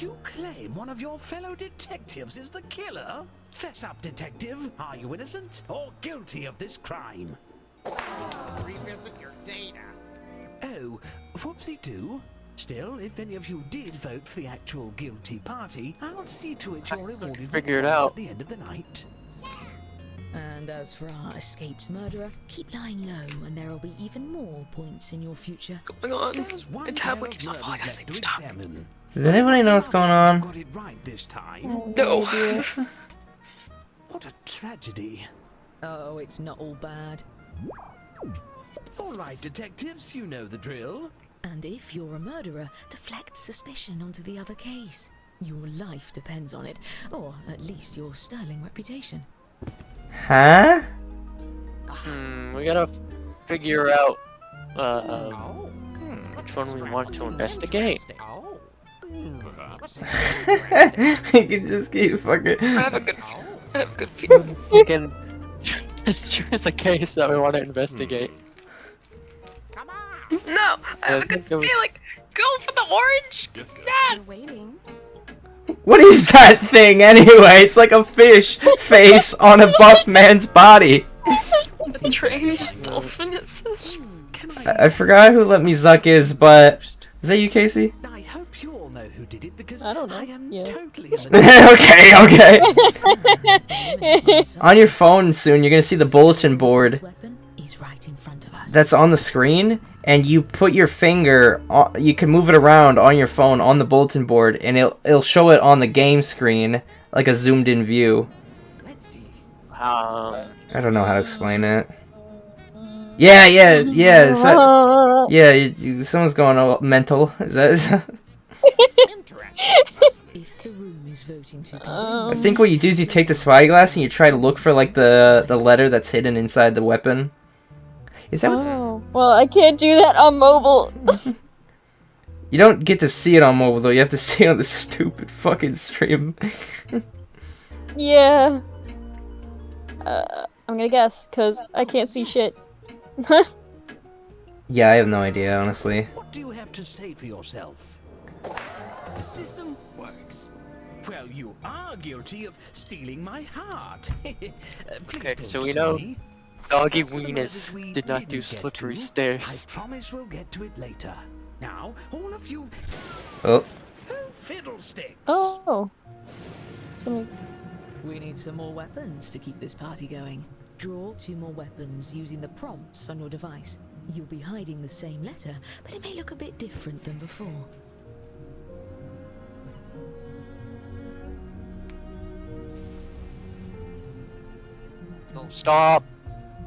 You claim one of your fellow detectives is the killer? Fess up, detective. Are you innocent or guilty of this crime? Revisit your data. Oh, whoopsie do. Still, if any of you did vote for the actual guilty party, I'll see to it you're rewarded with Figure it out. at the end of the night. And as for our escaped murderer, keep lying low and there'll be even more points in your future. Going on. There's one My tablet keeps on falling left asleep. Stop. examine. Does anybody know what's going on? Got it right this time. Oh, No. What a tragedy. Oh, it's not all bad. All right, detectives, you know the drill. And if you're a murderer, deflect suspicion onto the other case. Your life depends on it, or at least your sterling reputation. Huh? Hmm, we gotta figure out uh, Oh. which one we want to investigate. Perhaps. you can just keep fucking. I have a good, I have a good feeling. We can let's choose a case that we want to hmm. investigate. Come on. No, I have a good think it was- feeling. Go for the orange. Yes, yes. Dad. waiting. What is that thing anyway? It's like a fish face on a buff man's body. The trained dolphin assist. Can I, I? I forgot who let me zuck is, but is that you, Casey? I did it because I don't know. I am Yeah. totally okay, okay. On your phone soon, you're gonna see the bulletin board Weapon is right in front of us. that's on the screen, and you put your finger. On, you can move it around on your phone on the bulletin board, and it'll it'll show it on the game screen like a zoomed in view. Let's see. Um, I don't know how to explain it. Yeah, yeah, yeah. Is that, yeah, you, you, someone's going all mental. Is that? Interesting. If the room is voting to condemn I Um, think what you do is you take the spyglass and you try to look for like the the letter that's hidden inside the weapon. Is that Oh, well, I can't do that on mobile. you don't get to see it on mobile though? You have to see it on the stupid fucking stream. yeah. Uh, I'm gonna guess, cause I can't see shit. yeah, I have no idea honestly. What do you have to say for yourself? The system works. Well, you are guilty of stealing my heart. Uh, please Okay, don't so we know me. Doggy As for the Weenus we did not do slippery to, stairs. I promise we'll get to it later. Now, all of you Oh, fiddlesticks. Oh. Somebody. We need some more weapons to keep this party going. Draw two more weapons using the prompts on your device. You'll be hiding the same letter, but it may look a bit different than before. No, stop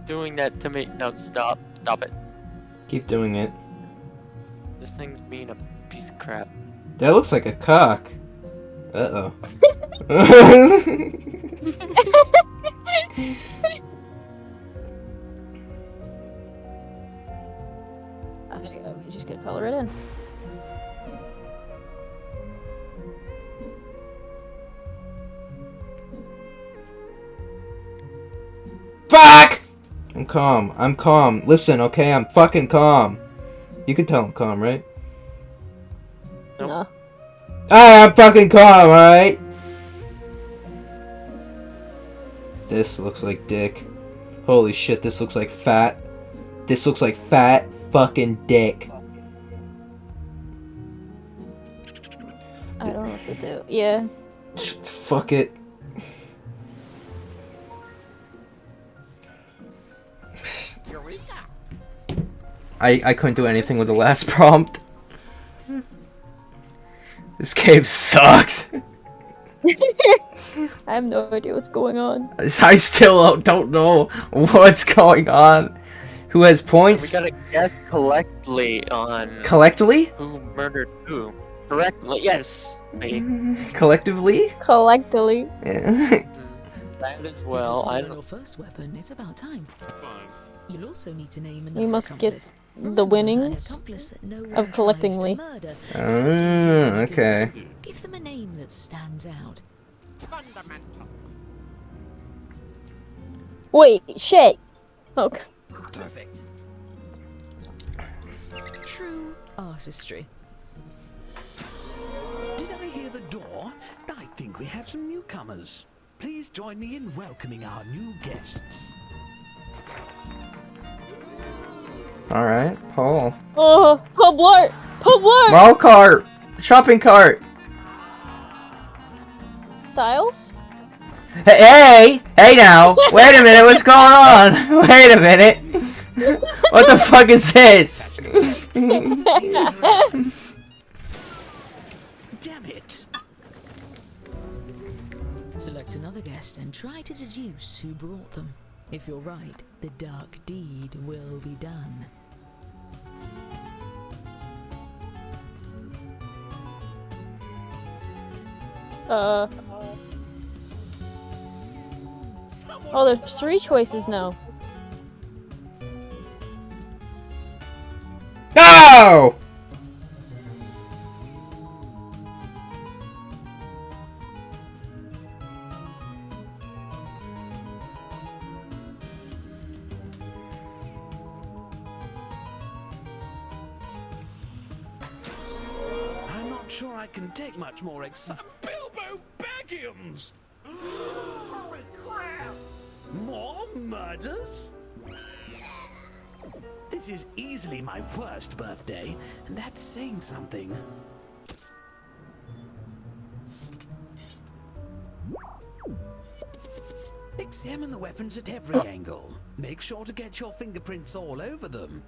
doing that to me. No, stop. Stop it. keep doing it. This thing's being a piece of crap. That looks like a cock. Uh oh. I think I was just gonna color it in. Fuck! I'm calm. I'm calm. Listen, okay? I'm fucking calm. You can tell I'm calm, right? No. Ah, I'm fucking calm, alright? This looks like dick. Holy shit, this looks like fat. This looks like fat fucking dick. I don't know what to do. Yeah. Fuck it. I, I couldn't do anything with the last prompt. This game sucks. I have no idea what's going on. I still don't know what's going on. Who has points? We points? gotta guess collectively on Collectively? who murdered who. Correctly, yes. We, Collectively? Collectively. Yeah. that as well. I don't. your first weapon, it's about time. Fine. You'll also need to name We another must get accomplice. The winnings accomplice that no one of tries to collectively. murder. Ah, okay. Give them a name that stands out. Fundamental. Wait, Shay. Okay. Perfect. True artistry. Did I hear the door? I think we have some newcomers. Please join me in welcoming our new guests. Alright, Paul. Oh, pub Blart! Pub Blart! Mall cart! Shopping cart! Styles? Hey! Hey now! Wait a minute, what's going on? Wait a minute! What the fuck is this? Damn it! Select another guest and try to deduce who brought them. If you're right, the dark deed will be done. Uh. Oh, there's three choices now. No! More. Bilbo Baggins! Holy crap! More murders? This is easily my worst birthday, and that's saying something. Examine the weapons at every angle. Make sure to get your fingerprints all over them.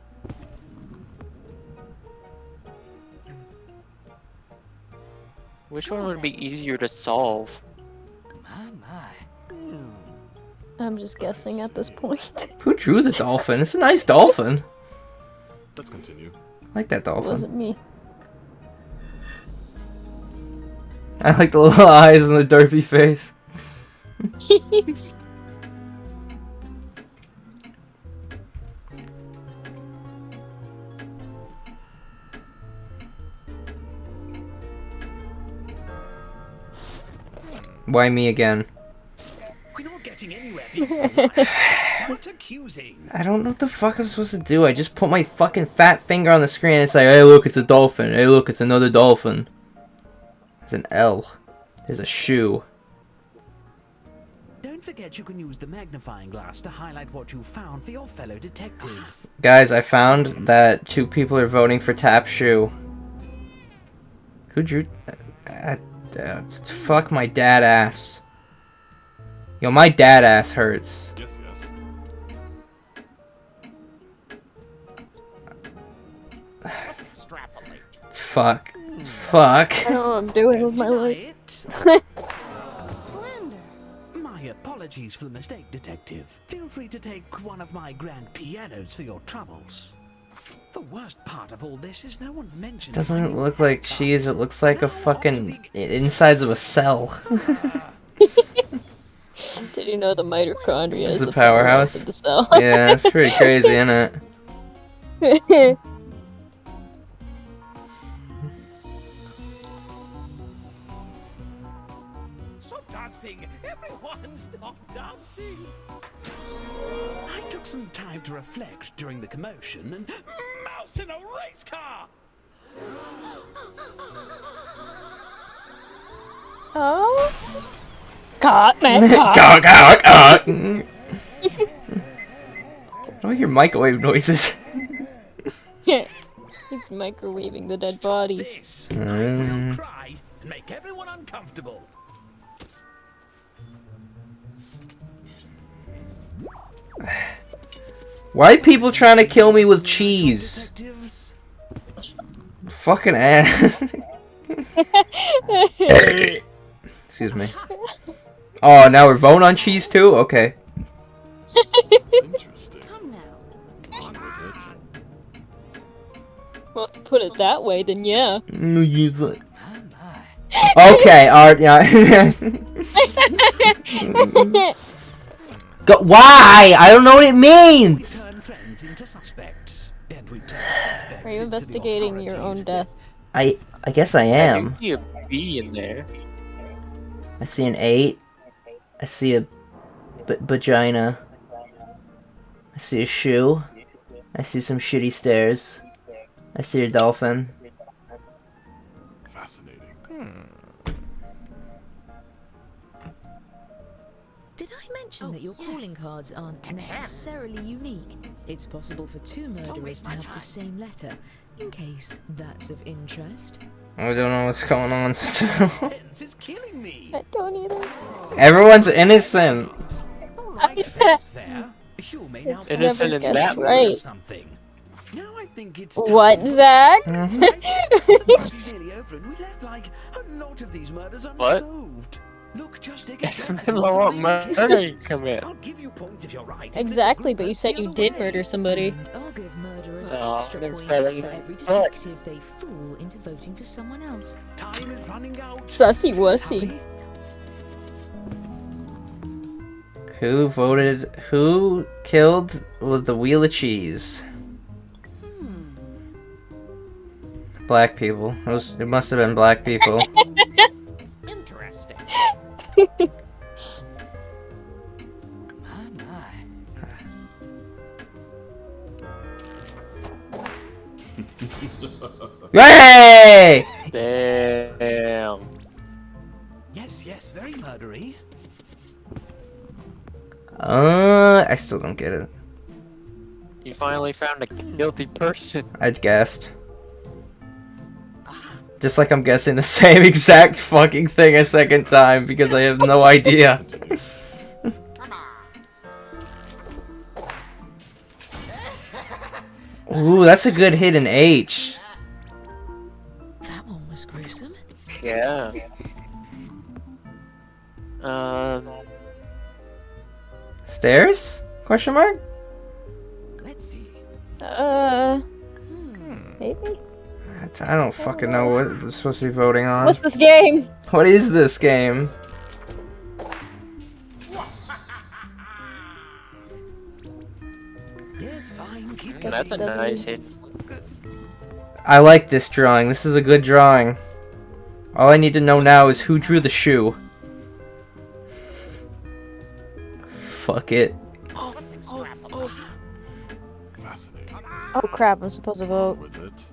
Which one would be easier to solve? My, my. I'm just guessing at this point. Who drew the dolphin? It's a nice dolphin. Let's continue. I like that dolphin. It dolphin. wasn't me. I like the little eyes and the derpy face. Why me again? We're not getting anywhere, people. Start accusing. I don't know what the fuck I'm supposed to do. I just put my fucking fat finger on the screen and say, hey look, it's a dolphin. Hey look, it's another dolphin. There's an L. There's a shoe. Don't forget you can use the magnifying glass to highlight what you found for your fellow detectives. Guys, I found that two people are voting for Tap Shoe. Who drew... Uh, uh, fuck my dad ass. Yo, my dad ass hurts. Yes, yes. Fuck. Fuck. I don't know what I'm doing with my life. it. Slender. My apologies for the mistake, Detective. Feel free to take one of my grand pianos for your troubles. The worst part of all this is no one's mentioned. Doesn't look like cheese, it looks like a fucking insides of a cell. Did you know the mitochondria It's is the the powerhouse powerhouse. of the cell? yeah, that's pretty crazy, isn't it? Reflect during the commotion and mouse in a race car! Oh. Caught, man, caught. Gawk, gawk, gawk. I don't hear microwave noises. Yeah, He's microwaving the dead bodies. This Mm. cry and make everyone uncomfortable. Why are people trying to kill me with cheese? Fucking ass. Excuse me. Oh, now we're voting on cheese too? Okay. Interesting. Come now. On with it. Well, if you put it that way, then yeah. My, my. Okay, alright, yeah. Go- why? I don't know what it means! turn friends into suspects. And we turn suspects Are you investigating your own death? I I guess I I am. do see a B in there. I see an 8. I see a b- vagina. I see a shoe. I see some shitty stairs. I see a dolphin. Did I mention that oh, your calling cards aren't necessarily unique? It's possible for two murderers to have the same letter, in case that's of interest. I don't know what's going on still. Is killing me. I don't either. Everyone's innocent. Alright, just- that's fair. You may It's be Innocent never in guessed that right. something. Now I think it's What. Zach? The party's nearly over and we left like a lot of these murders What? Unsolved. Look, just take a Depends chance on what one murder you commit. I'll give you points if you're right. exactly, but you said you did murder somebody. And I'll give murderers Oh, extra points for every detective they fool into voting for someone else. Time is running out. Sussy wussy. Who voted? Who killed with the wheel of cheese? Hmm. Black people. It, was, it must have been black people. Interesting. My, my. Hey! Damn. Yes, yes, very murdery. Uh, I still don't get it. You finally found a guilty person. I guessed. Just like I'm guessing the same exact fucking thing a second time because I have no idea. Ooh, that's a good hidden H. That one was gruesome. Yeah. Um. Stairs? Question mark? Let's see. Uh, maybe? I don't fucking know what I'm supposed to be voting on. What's this game? What is this game? Yes, fine, keep That's a nice hit. I like this drawing. This is a good drawing. All I need to know now is who drew the shoe. Fuck it. Let's extrapolate. Fascinating. Oh crap, I'm supposed to On vote.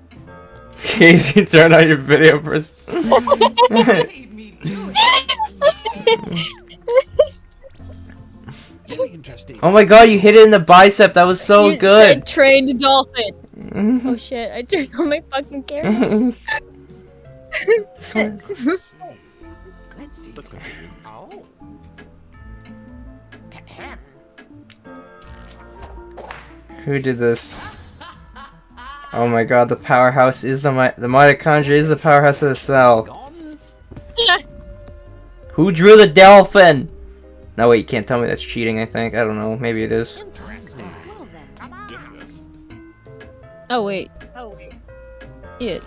With it. Casey, turn on your video first. Made me do it. Very interesting. Oh my god, you hit it in the bicep. That was so you good. said trained dolphin. Oh shit, I turned on my fucking camera. This one- Let's see. Let's continue. Oh. Who did this? Oh my god, the powerhouse is the mi- the mitochondria is the powerhouse of the cell. Who drew the dolphin? No wait, you can't tell me that's cheating. I think I don't know. Maybe it is. Interesting. Well then. Come on. Yes, yes. oh wait. Oh wait. It.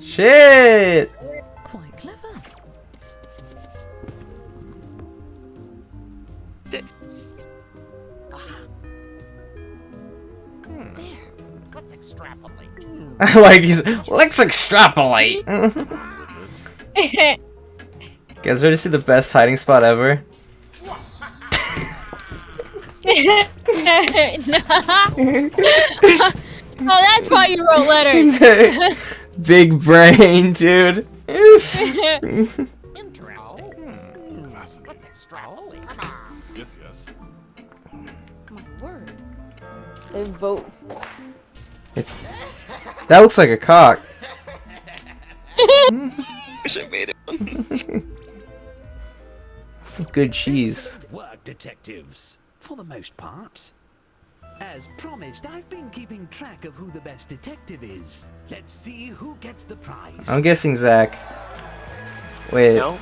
Shit! like he's let's extrapolate. Guys, ready to see the best hiding spot ever? oh, that's why you wrote letters. Big brain, dude. Interesting. Let's extrapolate. Yes, yes. My word. They vote. It's that looks like a cock. Wish I made it. Some good cheese. Excellent work, detectives. For the most part. As promised, I've been keeping track of who the best detective is. Let's see who gets the prize. I'm guessing Zach. Wait, No?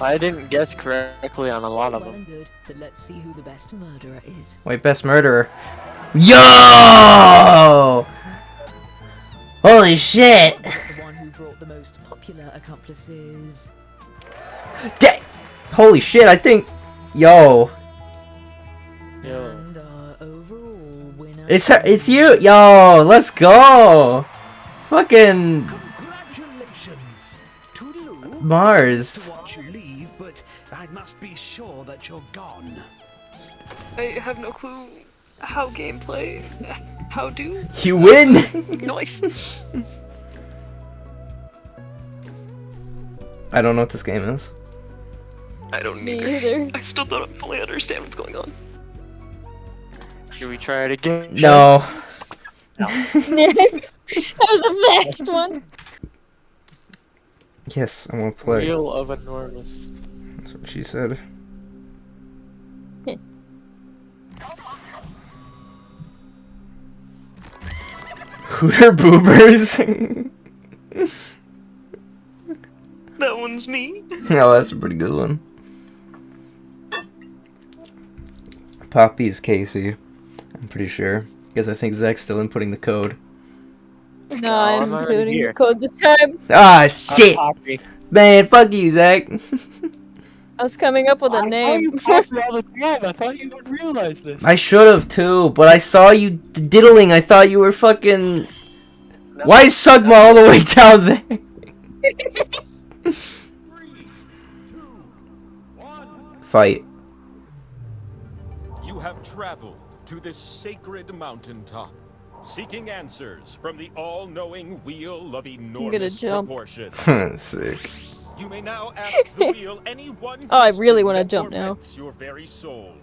I didn't guess correctly on a lot of well them. and good, but let's see who the best murderer is. wait, best murderer. Yo! Holy shit! The one who brought the most popular accomplices. Da- Holy shit! I think, yo, Yo. And our overall winner. it's her. It's you, yo. Let's go. Fucking Congratulations! Toodaloo. Mars. Watch you leave, but I must be sure that you're gone. I have no clue how gameplay. How do? You win. Nice. I don't know what this game is. I don't Me either. either. I still don't fully understand what's going on. Should we try it again? No. no. that was the best one. Yes, I want to play. Wheel of enormous. That's what she said. Hooter boobers. That one's me. oh, that's a pretty good one. Poppy is Casey. I'm pretty sure. Because I think Zach's still inputting the code. No, I'm I'm already including the code this time. Ah, shit! Man, fuck you, Zach. I was coming up with a I name. thought you all the time. I thought you would realize this. I should have too, but I saw you diddling. I thought you were fucking. No. Why is Sugma all the way down there? Three, two, one. Fight. You have traveled to this sacred mountaintop, seeking answers from the all-knowing wheel of enormous jump. proportions. Sick. You may now ask the wheel any one Oh, I really wanna jump now. your very soul.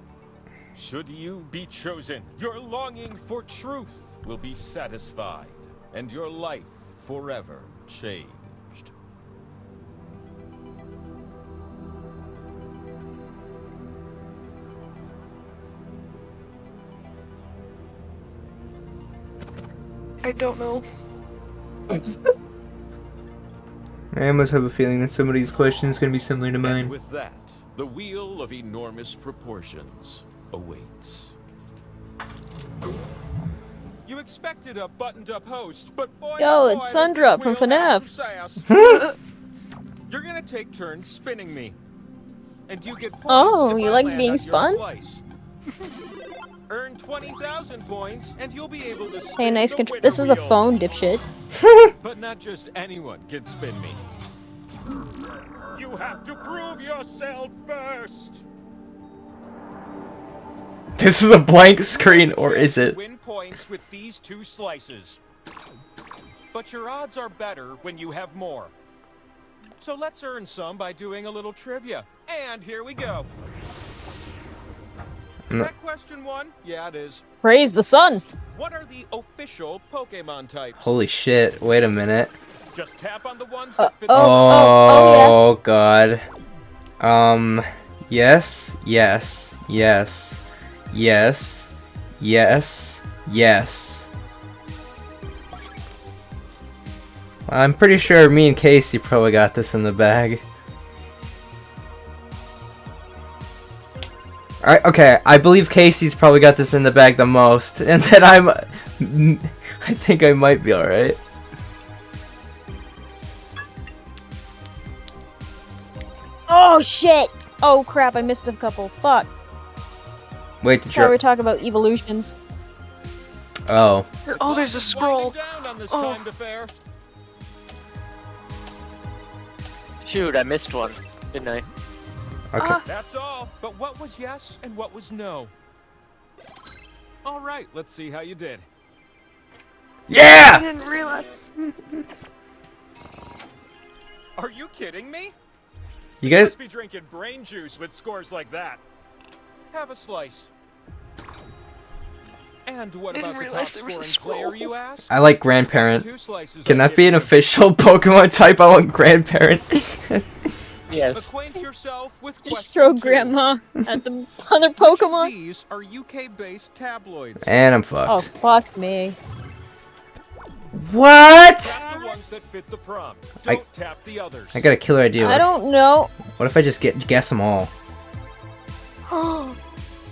Should you be chosen, your longing for truth will be satisfied, and your life forever changed. I don't know. I almost have a feeling that some of these questions gonna be similar to And mine. with that, the wheel of enormous proportions awaits. You expected a buttoned-up host, but boy, Yo, oh it's boy, does Sundrop from wheel FNAF. You're gonna take turns spinning me, and you get points Oh, if you I like being spun? slice. Earn twenty thousand points, and you'll be able to. Hey, nice control. This is a wheel. phone, dipshit. But not just anyone can spin me. You have to prove yourself first. This is a blank screen, or is it? Win points with these two slices. But your odds are better when you have more. So let's earn some by doing a little trivia. And here we go. Is that question one? Yeah, it is. Praise the sun. What are the official Pokemon types? Holy shit! Wait a minute. Just tap on the ones Uh, that fit oh, the Oh, oh, god. Um. Yes. Yes. Yes. Yes. Yes. Yes. I'm pretty sure me and Casey probably got this in the bag. I, okay, I believe Casey's probably got this in the bag the most, and then I'm, I think I might be alright. Oh shit! Oh crap! I missed a couple. Fuck. Wait, did Thought we you? were talking about evolutions. Oh. Oh, there's a scroll. Down on this Oh. Shoot, I missed one, didn't I? Okay. Ah. That's all. But what was yes and what was no? All right, let's see how you did. Yeah! I didn't realize. Are you kidding me? You You guys must be drinking brain juice with scores like that. Have a slice. And what Didn't about the top realize there was a scoring player, you ask? I like grandparent. Can that be an official Pokemon type? I want grandparent. Yes. Acquaint yourself with Just question throw two. grandma at the other Pokemon. These are UK-based tabloids. and I'm fucked. Oh, fuck me. What? The ones that fit the prompt. I- Don't tap the others. I got a killer idea. I don't know. What if I just get guess them all? oh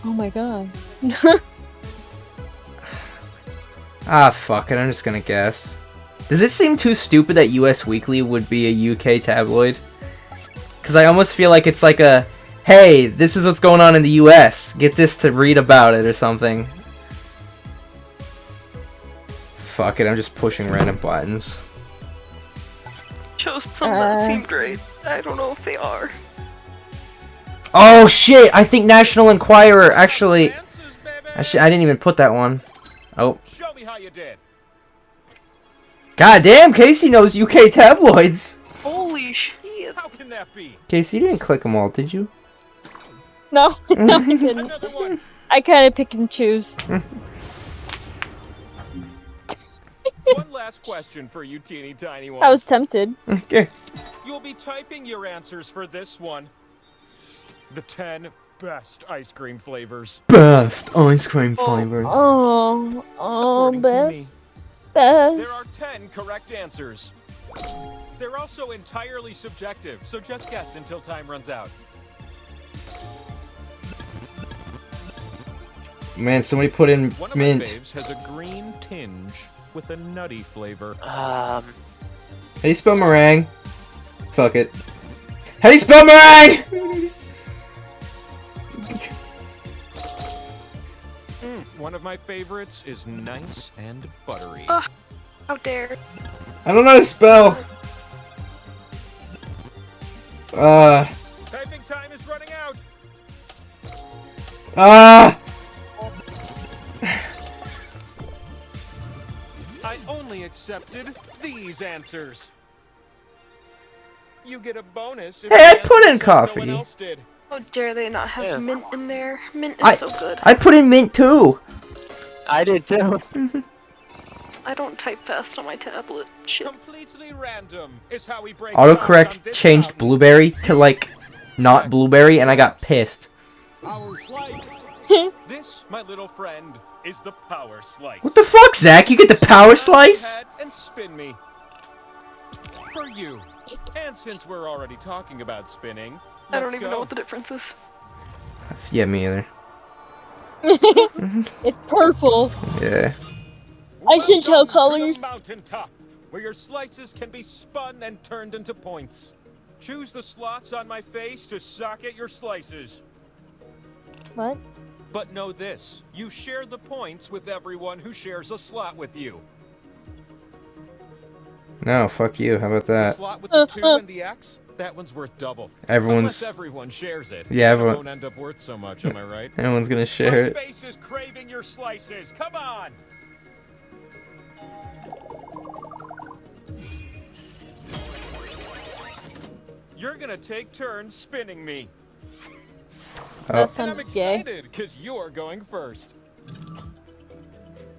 my god. Ah, fuck it. I'm just gonna guess. Does it seem too stupid that US Weekly would be a UK tabloid? Because I almost feel like it's like a, hey, this is what's going on in the US. Get this to read about it or something. Fuck it. I'm just pushing random buttons. Chose some Uh. that seemed right. I don't know if they are. Oh shit! I think National Enquirer actually. Answers. I, I didn't even put that one. Oh. Show me how you did. God damn, Casey knows UK tabloids. Holy shit. How can that be? Casey, you didn't click them all, did you? No, no, I didn't. I kind of pick and choose. one last question for you teeny tiny ones. I was tempted. Okay. You'll be typing your answers for this one. The 10 best ice cream flavors. Best ice cream oh, flavors. Oh, oh, According to me. best, There are 10 correct answers. They're also entirely subjective, so just guess until time runs out. Man, somebody put in One of mint. my faves has a green tinge with a nutty flavor. Um, How do you spell meringue? Fuck it. How do you spell meringue? Mm, one of my favorites is nice and buttery. Ugh. How dare. I don't know how to spell. Uh. Typing time is running out. Ah. I only accepted these answers. You get a bonus if Hey, I put in something No coffee. one else did. How dare they not have Yeah. mint in there? Mint is I so good. I put in mint too. I did too. I don't type fast on my tablet. Shit. Completely random is how we break Autocorrect changed mountain. blueberry to like not blueberry, and I got pissed. Our flight. This, my little friend, is the power slice. What the fuck, Zach? You get the power slice? And spin me. For you. And since we're already talking about spinning, I don't even go. know what the difference is. Yeah, me either. It's purple. Yeah. I should tell Welcome to colors. the mountaintop, where your slices can be spun and turned into points. Choose the slots on my face to socket your slices. What? But know this, you share the points with everyone who shares a slot with you. No, fuck you. How about The that? slot with the 2 and the X, that one's worth double. Everyone's Unless everyone shares it. Yeah, everyone- It won't end up worth so much, am I right? everyone's gonna share My it. face is craving your slices. Come on. You're gonna take turns spinning me. Oh, That And I'm sounds gay. excited because you're going first.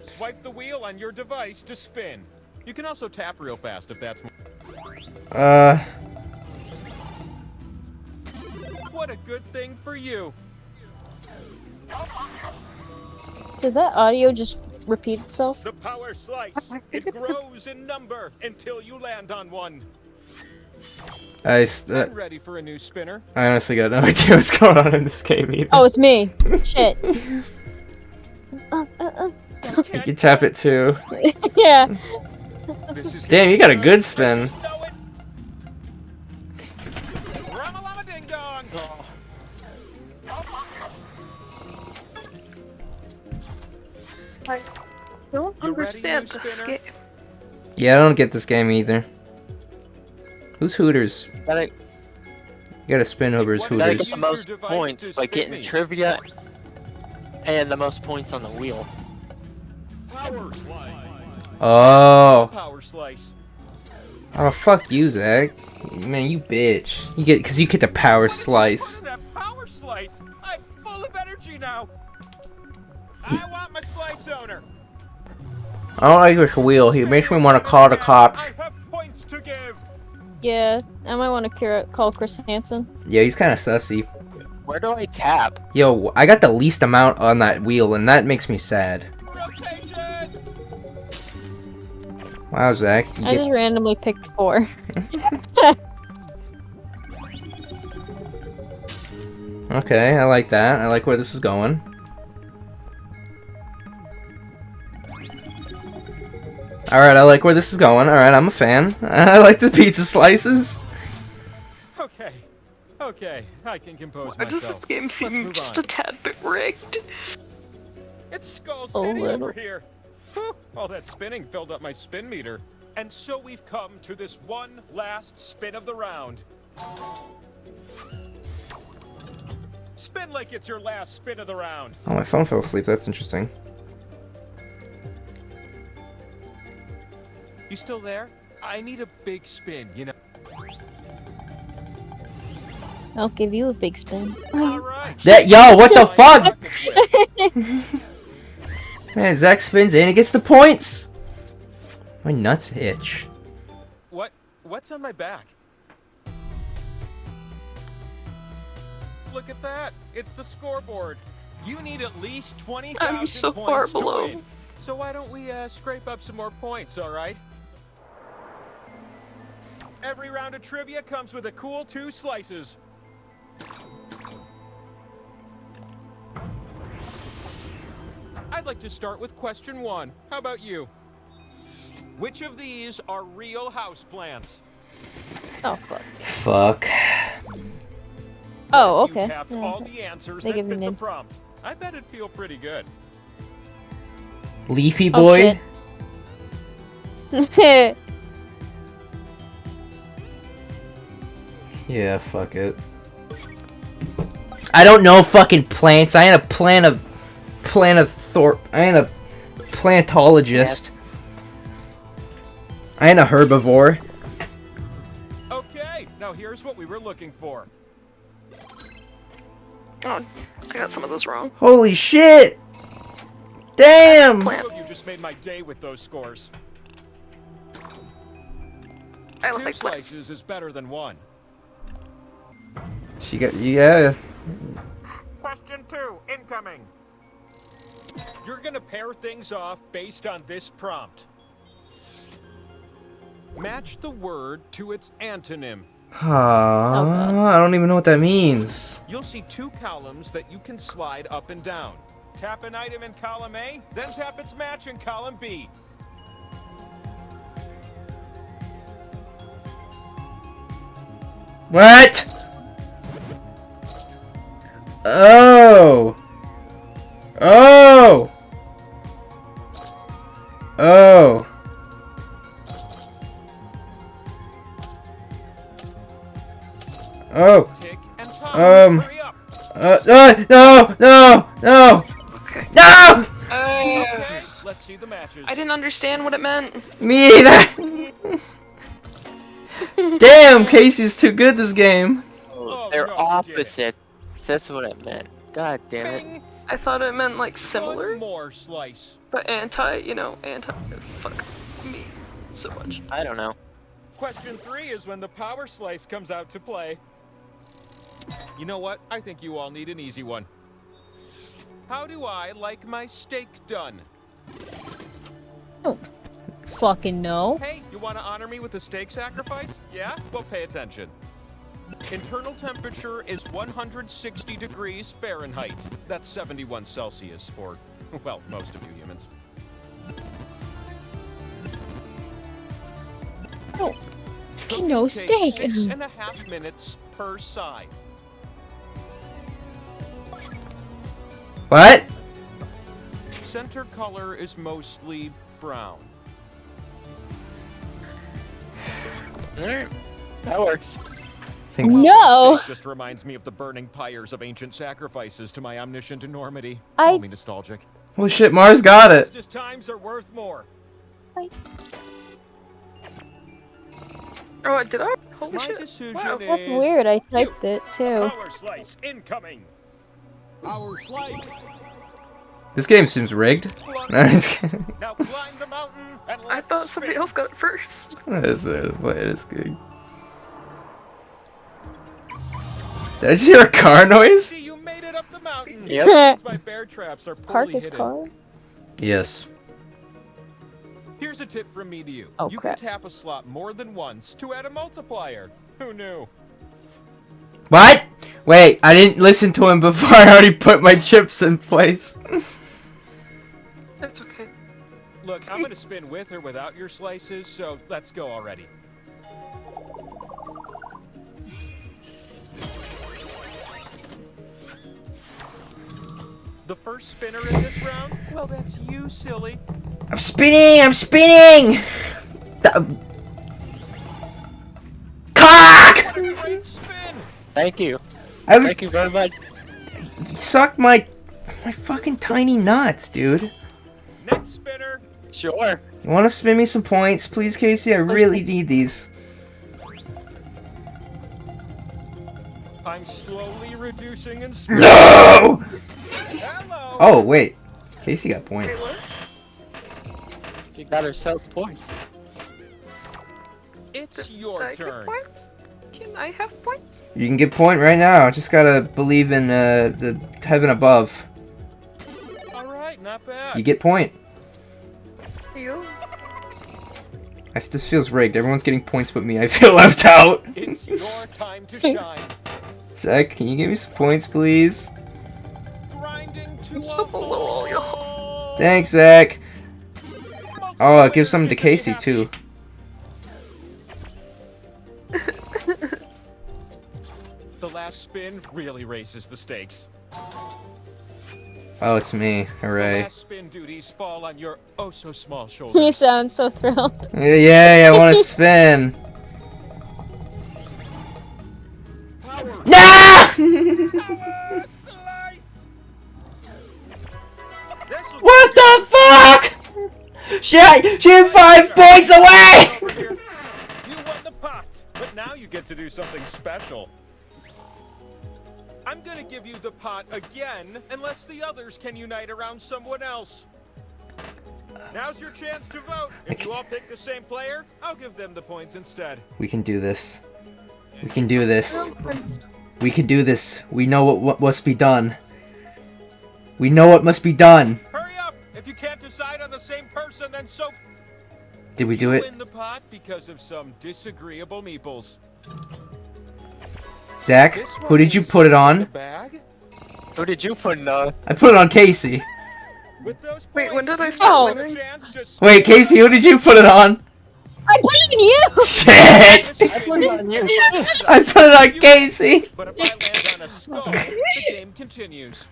Swipe the wheel on your device to spin. You can also tap real fast if that's. uh, What a good thing for you. Did that audio just repeat itself? The power slice. It grows in number until you land on one. I, s- uh, I'm ready for a new spinner. I honestly got no idea what's going on in this game either. Oh, it's me. Shit. Uh, uh, uh. You can tap it too. yeah. Damn, you got a good spin. Know it. Ramalama ding dong. don't understand this game. Yeah, I don't get this game either. Who's Hooters? You gotta, gotta spin over his Hooters. you gotta get the most points by getting me. trivia and the most points on the wheel. Power. Oh. Power slice. Oh, fuck you, Zach. Man, you bitch. You get, cause you get the power What is the slice. power slice. I'm full of energy now. I want my slice owner. I don't like this wheel. He makes me want to call the cops. Yeah, I might want to call Chris Hansen. Yeah, he's kind of sussy. Where do I tap? Yo, I got the least amount on that wheel, and that makes me sad. Rotation. Wow, Zach. You I get- just randomly picked four. Okay, I like that. I like where this is going. Alright, I like where this is going. Alright, I'm a fan. I like the pizza slices. Okay. Okay. I can compose Why does myself. this game Let's seem just on. a tad bit rigged? It's Skull A City little. over here. Whew, all that spinning filled up my spin meter. And so we've come to this one last spin of the round. Spin like it's your last spin of the round. Oh, my phone fell asleep. That's interesting. You still there? I need a big spin, you know. I'll give you a big spin. All right. That yo, what the fuck? Man, Zach spins in and gets the points. My nuts itch. What? What's on my back? Look at that! It's the scoreboard. You need at least twenty thousand I'm so far points to below. win. So why don't we uh, scrape up some more points? All right. Every round of trivia comes with a cool two slices. I'd like to start with question one. How about you? Which of these are real houseplants? Oh fuck. Fuck. Oh, You okay. tapped Yeah. all the answers They that give me fit the prompt. I bet it'd feel pretty good. Leafy Oh, boy. shit. Yeah, fuck it. I don't know fucking plants. I ain't a plant of plant of thor I ain't a plantologist. I ain't a herbivore. Okay, now here's what we were looking for. Oh, I got some of those wrong. Holy shit! Damn! Plant. Two of you just made my day with those scores. I look Two like slices is better than one. She got yeah. Question two, incoming. You're gonna pair things off based on this prompt. Match the word to its antonym. Aww, oh, I don't even know what that means. You'll see two columns that you can slide up and down. Tap an item in column A, then tap its match in column B. What? Oh. Oh. Oh. Oh. Tick and time. Um. Uh, uh, no, no, no, Okay. no! Uh, Okay, let's see the matches. I didn't understand what it meant. Me either. Damn, Casey's too good this game. Oh, They're no, you did it. opposites. That's what it meant. God damn it. Bing. I thought it meant like One similar, more slice. but anti, you know, anti. Fuck me so much. I don't know. Question three is when the power slice comes out to play. You know what? I think you all need an easy one. How do I like my steak done? Fucking no. Hey, you want to honor me with a steak sacrifice? Yeah? Well, pay attention. Internal temperature is 160 degrees Fahrenheit. That's 71 Celsius for, well, most of you humans. Oh. Cooking No takes steak. Six and a half minutes per side. What? center color is mostly brown. Alright. That works. Think No. No. Just reminds me of the burning pyres of ancient sacrifices to my omniscient enormity. I- Call me nostalgic. Well, shit, Mars got it. Just times are worth more. Oh, did I? Holy My shit. decision Wow. is That's weird. I typed it too. power slice incoming. Power slice. This game seems rigged. No, I'm just kidding. Now climb the mountain and I let's thought somebody spin. else got it first. What is it? What is good? Did I just hear a car noise? You made it up the mountain. Yep. My bear traps are Park his car. Yes. Here's a tip from me to you. Oh, you crap. can tap a slot more than once to add a multiplier. Who knew? What? Wait, I didn't listen to him before. I already put my chips in place. That's okay. Look, I'm gonna spin with or without your slices, so let's go already. The first spinner in this round? Well, that's you, silly. I'm spinning. I'm spinning. The- Cock! What a great spin! Thank you. I would Thank you very much. You suck my my fucking tiny nuts, dude. Next spinner. Sure. You want to spin me some points, please, Casey? I really need these. I'm slowly reducing in speed. No! Hello. Oh wait, Casey got points. She got herself points. It's Did your I get turn. points? Can I have points? You can get point right now. Just gotta believe in uh, the heaven above. All right, not bad. You get point. You? I, this feels rigged. Everyone's getting points but me. I feel left out. It's your time to shine. Zach, can you give me some points, please? Grinding I'm still a below all y'all. Thanks, Zach. Oh, it gives Multiplayers something to Casey too. The last spin really raises the stakes. Oh, it's me. The Hooray. last spin duties fall on your oh so small You shoulders. sound so thrilled. Yeah, Yay, I want to spin. Power. what the fuck? She, she's five points away! You won the pot, but now you get to do something special. I'm gonna give you the pot again, unless the others can unite around someone else. Now's your chance to vote. If you all pick the same player, I'll give them the points instead. We can do this. We can do this. We can do this. We know what, what must be done. We know what must be done. Hurry up! If you can't decide on the same person, then so Did we do you it? win the pot because of some disagreeable meeples. Zach, who did you put it on? bag. Who did you put in uh I put it on Casey. With those Wait, when did I you start Oh. winning? Wait, Casey, who did you put it on? I put it in you! Shit! I put it on you. I put it on Casey! But if I land on a skull, the game continues.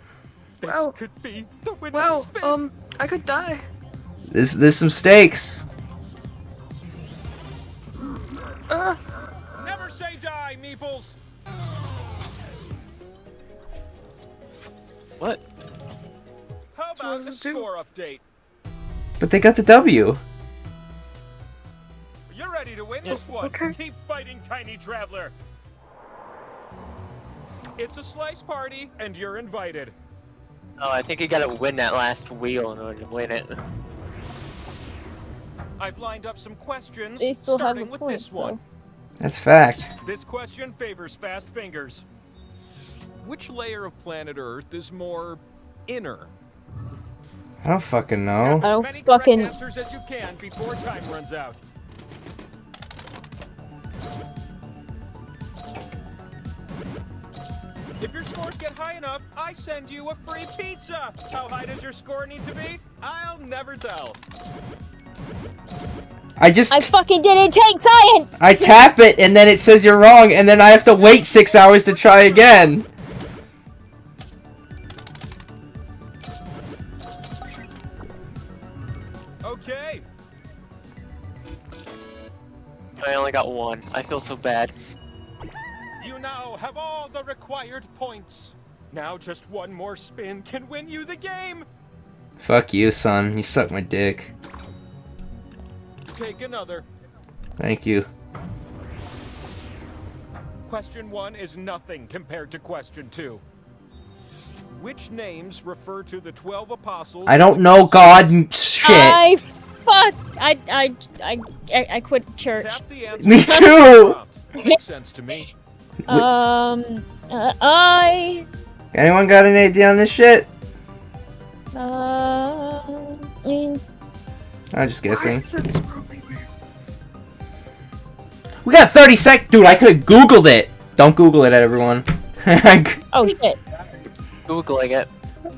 This Wow. could be the winning Wow, spin. um, I could die. There's, there's some stakes. Uh, Never say die, Meeples. What? How about a does it do? score update? But they got the W. You're ready to win this one. okay. Keep fighting, tiny traveler. It's a slice party, and you're invited. Oh, I think you gotta win that last wheel in order to win it. I've lined up some questions, They still have starting the with points, this one. That's fact. This question favors fast fingers. Which layer of planet Earth is more inner? I don't fucking I know. don't Many fucking. answers as you can before time runs out. If your scores get high enough, I send you a free pizza. How high does your score need to be? I'll never tell. I just I fucking didn't take science! I tap it and then it says you're wrong and then I have to wait six hours to try again. Okay. I only got one. I feel so bad. You now have all the required points. Now just one more spin can win you the game. Fuck you, son. You suck my dick. Take another. Thank you. Question one is nothing compared to question two. Which names refer to the 12 apostles? I don't know God m- shit. I fuck. I I I I, I quit church. Tap the answer. Me too. Makes sense to me. Um. Uh, I. Anyone got an idea on this shit? Uh. mm, I'm just guessing. We got 30 sec- Dude, I could've googled it! Don't google it, everyone. Oh shit. Googling it.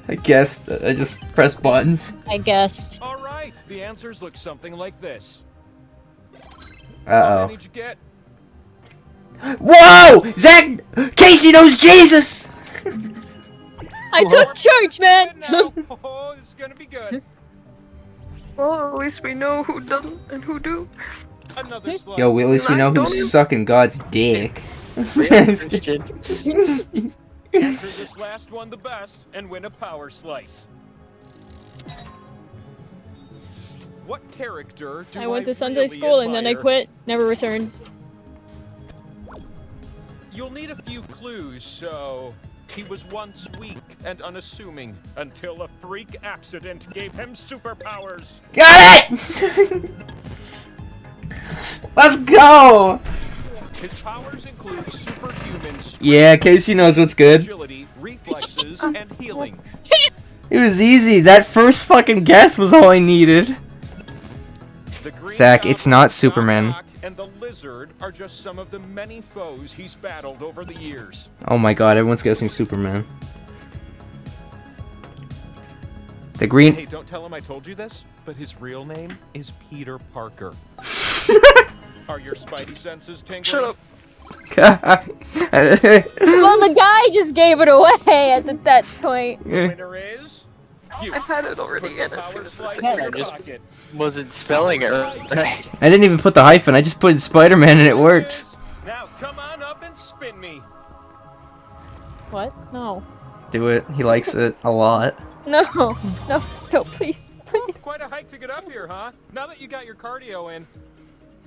I guessed. I just pressed buttons. I guessed. All right, the answers look something like this. Uh-oh. many did you get? Whoa! Zach! Casey knows Jesus! I took church, man. Now, oh, this is gonna be good. Well, at least we know who doesn't and who do. Another slice. Yo, we, at least we know Don't who's sucking God's dick. Christian. Answer this last one the best and win a power slice. What character do I went to Sunday really school and then I quit. Never returned. You'll need a few clues, so he was once weak and unassuming until a freak accident gave him superpowers. Got it! Let's go! His powers include superhuman strength, Yeah, Casey knows what's good. agility, reflexes, and healing. It was easy. That first fucking guess was all I needed. The Zach, it's not Superman. Doc Ock, and the Lizard are just some of the many foes he's battled over the years. Oh my god, everyone's guessing Superman. The green. Hey, don't tell him I told you this, but his real name is Peter Parker. Are your spidey senses tingling? Shut up. Well, the guy just gave it away at the, that point. The winner is you. I've had it already, Put the and as soon as slice this in Yeah, your just- pocket. Wasn't spelling it right. I didn't even put the hyphen. I just put Spider-Man and it worked. Now come on up and spin me. What? No. Do it. He likes it a lot. No. No. No, please. Whew, quite a hike to get up here, huh? Now that you got your cardio in,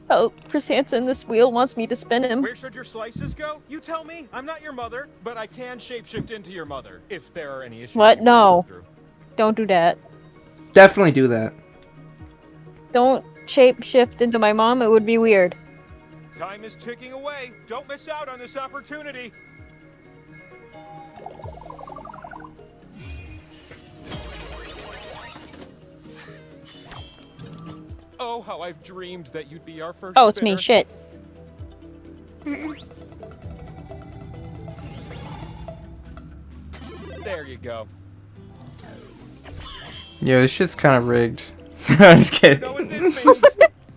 Oh, Chris Hansen, this wheel wants me to spin him. where should your slices go? You tell me. I'm not your mother, but I can shapeshift into your mother if there are any issues. What? you wanna No. Through. Don't do that. Definitely do that. Don't shape shift into my mom, it would be weird. Time is ticking away. Don't miss out on this opportunity. Oh, how I've dreamed that you'd be our first. Oh, it's me. Shit. There you go. Yeah, this shit's kind of rigged. I'm just kidding. Know what this means?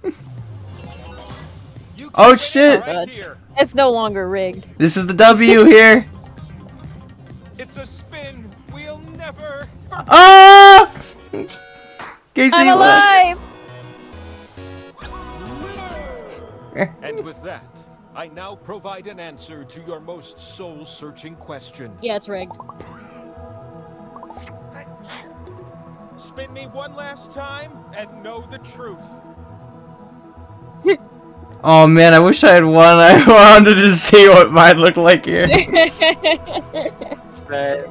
You Oh, can win it shit. Right. It's no longer rigged. This is the W here. It's a spin we'll never. Ah! Casey, I'm alive! And with that, I now provide an answer to your most soul-searching question. Yeah, it's rigged. Spin me one last time and know the truth. Oh man, I wish I had one. I wanted to see what mine looked like here. The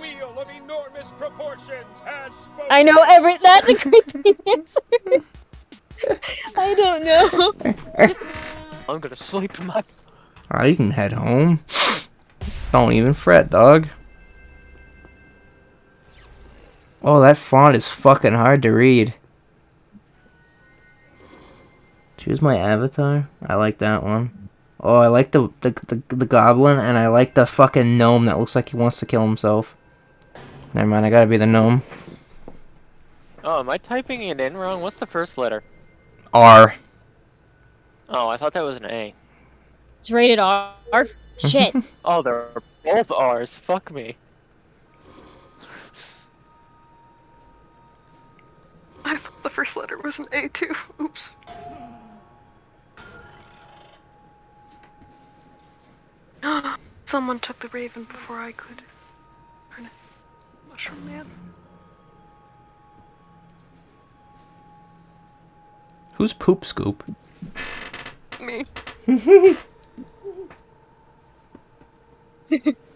wheel of enormous proportions has spoken. I know every. That's a creepy answer. I don't know. I'm gonna sleep in my. Oh, you can head home. Don't even fret, dog. Oh, that font is fucking hard to read. Choose my avatar. I like that one. Oh, I like the the, the the goblin, and I like the fucking gnome that looks like he wants to kill himself. Never mind, I gotta be the gnome. Oh, am I typing it in wrong? What's the first letter? R. Oh, I thought that was an A. It's rated R. Shit. Oh, they're both R's. Fuck me. First letter was an A too. Oops. Someone took the raven before I could. Darn it. Mushroom man. Who's Poop Scoop? Me.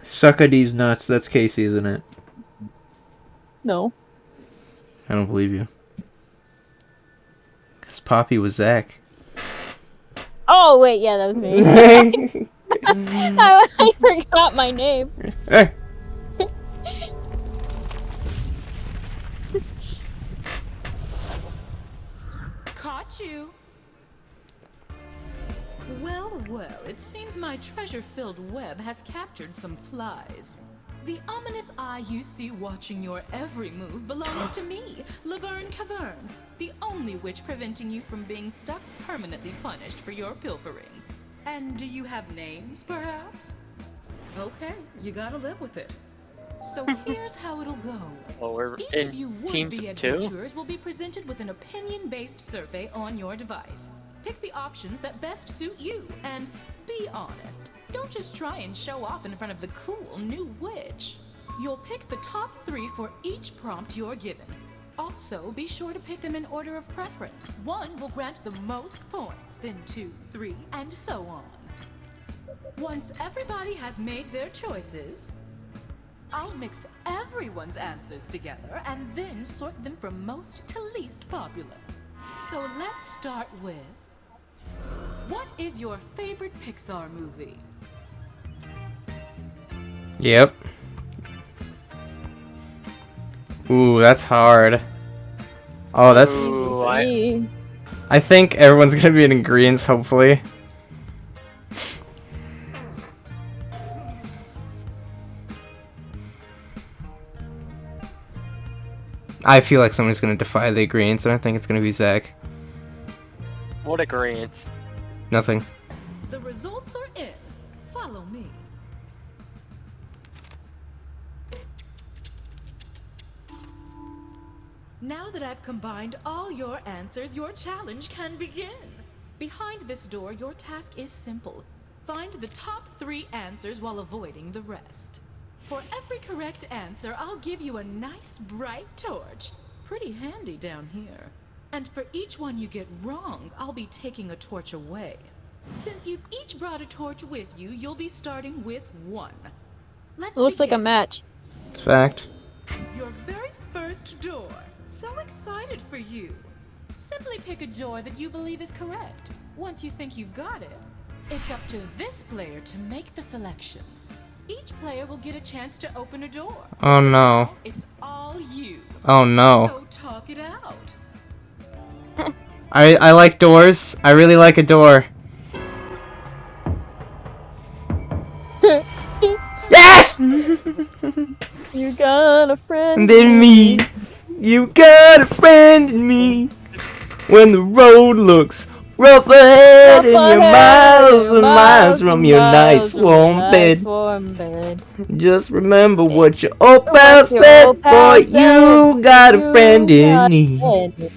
Sucka these nuts. That's Casey, isn't it? No. I don't believe you. Cause Poppy was Zach. Oh wait, yeah, that was me. I, I forgot my name. Hey. Caught you. Well, well, it seems my treasure-filled web has captured some flies. The ominous eye you see watching your every move belongs to me, Laverne Cavern, the only witch preventing you from being stuck permanently punished for your pilfering. And do you have names, perhaps? Okay, you gotta live with it. So here's how it'll go. Well, we're Each in of you teams would-be of two. adventurers will be presented with an opinion-based survey on your device. Pick the options that best suit you, and be honest. Don't just try and show off in front of the cool new witch. You'll pick the top three for each prompt you're given. Also, be sure to pick them in order of preference. One will grant the most points, then two, three, and so on. Once everybody has made their choices, I'll mix everyone's answers together and then sort them from most to least popular. So let's start with What is your favorite Pixar movie? Yep. Ooh, that's hard. Oh, that's. Ooh, I, I think everyone's gonna be in Incredibles, hopefully. I feel like someone's gonna defy the Incredibles, and I think it's gonna be Zach. What agreement? Nothing. The results are in. Follow me. Now that I've combined all your answers, your challenge can begin. Behind this door, your task is simple. Find the top three answers while avoiding the rest. For every correct answer, I'll give you a nice bright torch. Pretty handy down here. And for each one you get wrong, I'll be taking a torch away. Since you've each brought a torch with you, you'll be starting with one. Let's It looks like a match. It's fact. Your very first door. So excited for you. Simply pick a door that you believe is correct. Once you think you've got it, it's up to this player to make the selection. Each player will get a chance to open a door. Oh no. It's all you. Oh no. So talk it out. I I like doors. I really like a door. yes! You got a friend. In me, you got a friend in me. When the road looks rough ahead and you're miles and miles from your nice warm bed, just remember what your old pal said, boy. You got a friend in me.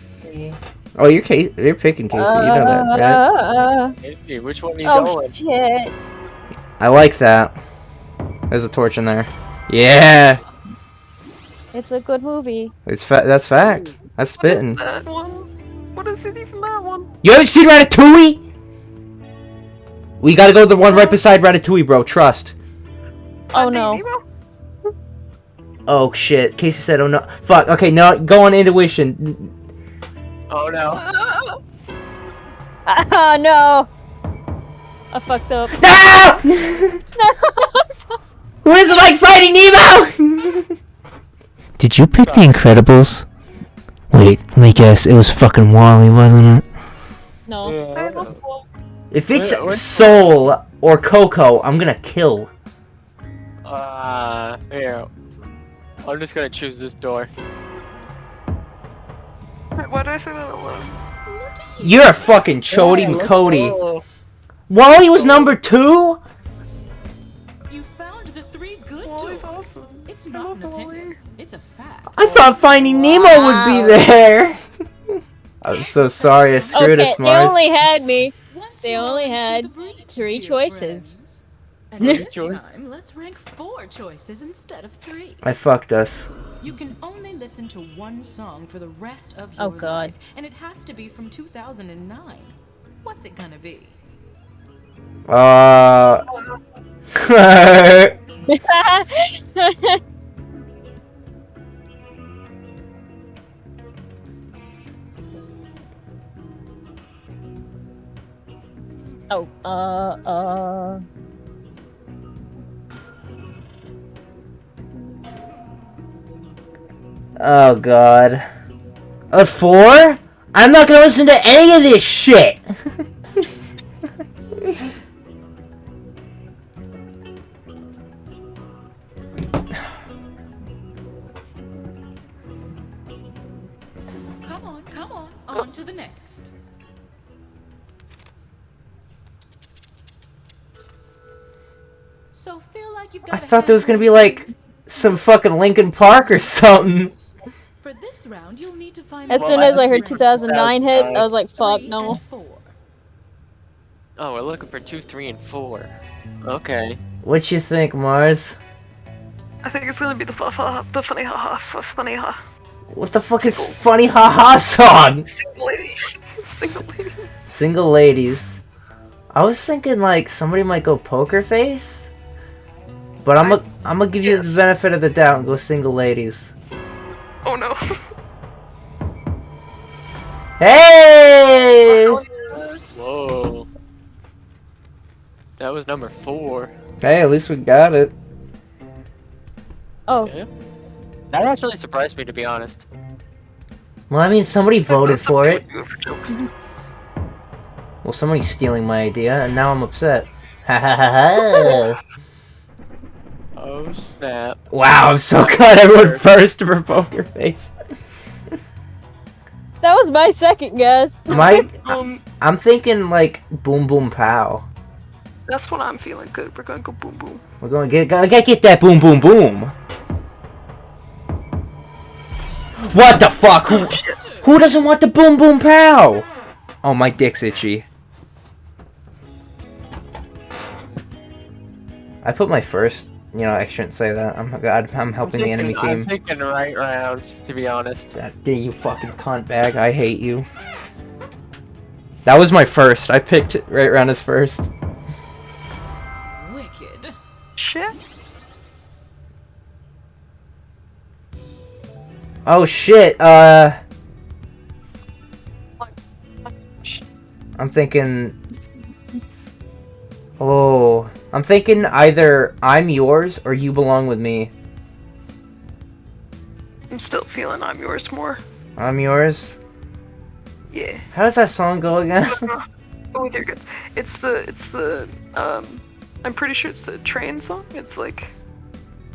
A friend in me. Oh, you're Casey. You're picking Casey. You know that, right? Uh, Hey, which one are you oh going? shit. I like that. There's a torch in there. Yeah, It's a good movie. it's fa- that's fact. That's spitting. That one? What is it even that one? You haven't seen Ratatouille? We gotta go to the one right beside Ratatouille, bro. Trust. Oh no. Oh shit. Casey said, "Oh no." Fuck. Okay, no. Go on intuition. Oh no. Oh no. I fucked up. No! No. I'm sorry. Who is it like Finding Nemo? Did you pick The Incredibles? Wait, let me guess. It was fucking WALL-E, wasn't it? No. If it's Wait, what? Soul or Coco, I'm gonna kill. Uh, here. I'm just gonna choose this door. Why did I say that out loud? You're a fucking Chody Yeah, let's Cody. WALL-E was number two? You found the three good WALL-E's doors. awesome. It's not love an opinion. WALL-E. It's a fact. I thought Finding Nemo would be there. I'm so sorry I screwed okay, us, they only had me. They only had three choices. friends. And this choice. time, let's rank four choices instead of three. I fucked us. You can only listen to one song for the rest of your Oh, God. life, and it has to be from 2009. What's it gonna be? Uh. oh, uh, uh. Oh god. A four? I'm not gonna listen to any of this shit. Come on, come on, on to the next. So feel like you've got I thought there was gonna be like some fucking Linkin Park or something. For this round, you'll need to find As the soon as I heard 2009 hit, I was like, fuck, no. four. Oh, we're looking for two, three, and four. Okay. What you think, Mars? I think it's gonna be the fa fa the funny ha ha fa funny ha. What the fuck is funny haha -ha song? Single lady. Single lady. Single ladies. I was thinking like somebody might go poker face. But I'm gonna I'm gonna give you the benefit of the doubt and go single ladies. Oh no. Hey! Whoa. That was number four. Hey, at least we got it. Oh, Yeah. That actually surprised me, to be honest. Well, I mean, somebody voted for it. Do it for jokes. Well, somebody's stealing my idea, and now I'm upset. Ha ha ha ha! Oh, snap. Wow, I'm so glad I went first for poker face. That was my second guess. My, Um, I'm thinking like boom boom pow. that's what I'm feeling. Good. We're gonna go boom boom. We're going to get gotta get get that boom boom boom. What the fuck? Who who doesn't want the boom boom pow? Oh, my dick's itchy. I put my first. You know, I shouldn't say that. I'm God. I'm helping the enemy team. I'm team. thinking right round, to be honest. God dang you fucking cunt bag. I hate you. That was my first. I picked right round as first. Wicked. Shit. Oh shit, uh... I'm thinking... Oh... I'm thinking either I'm yours or you belong with me. I'm still feeling I'm yours more. I'm yours? Yeah. How does that song go again? Oh, with your good. It's the it's the um. I'm pretty sure it's the train song. It's like,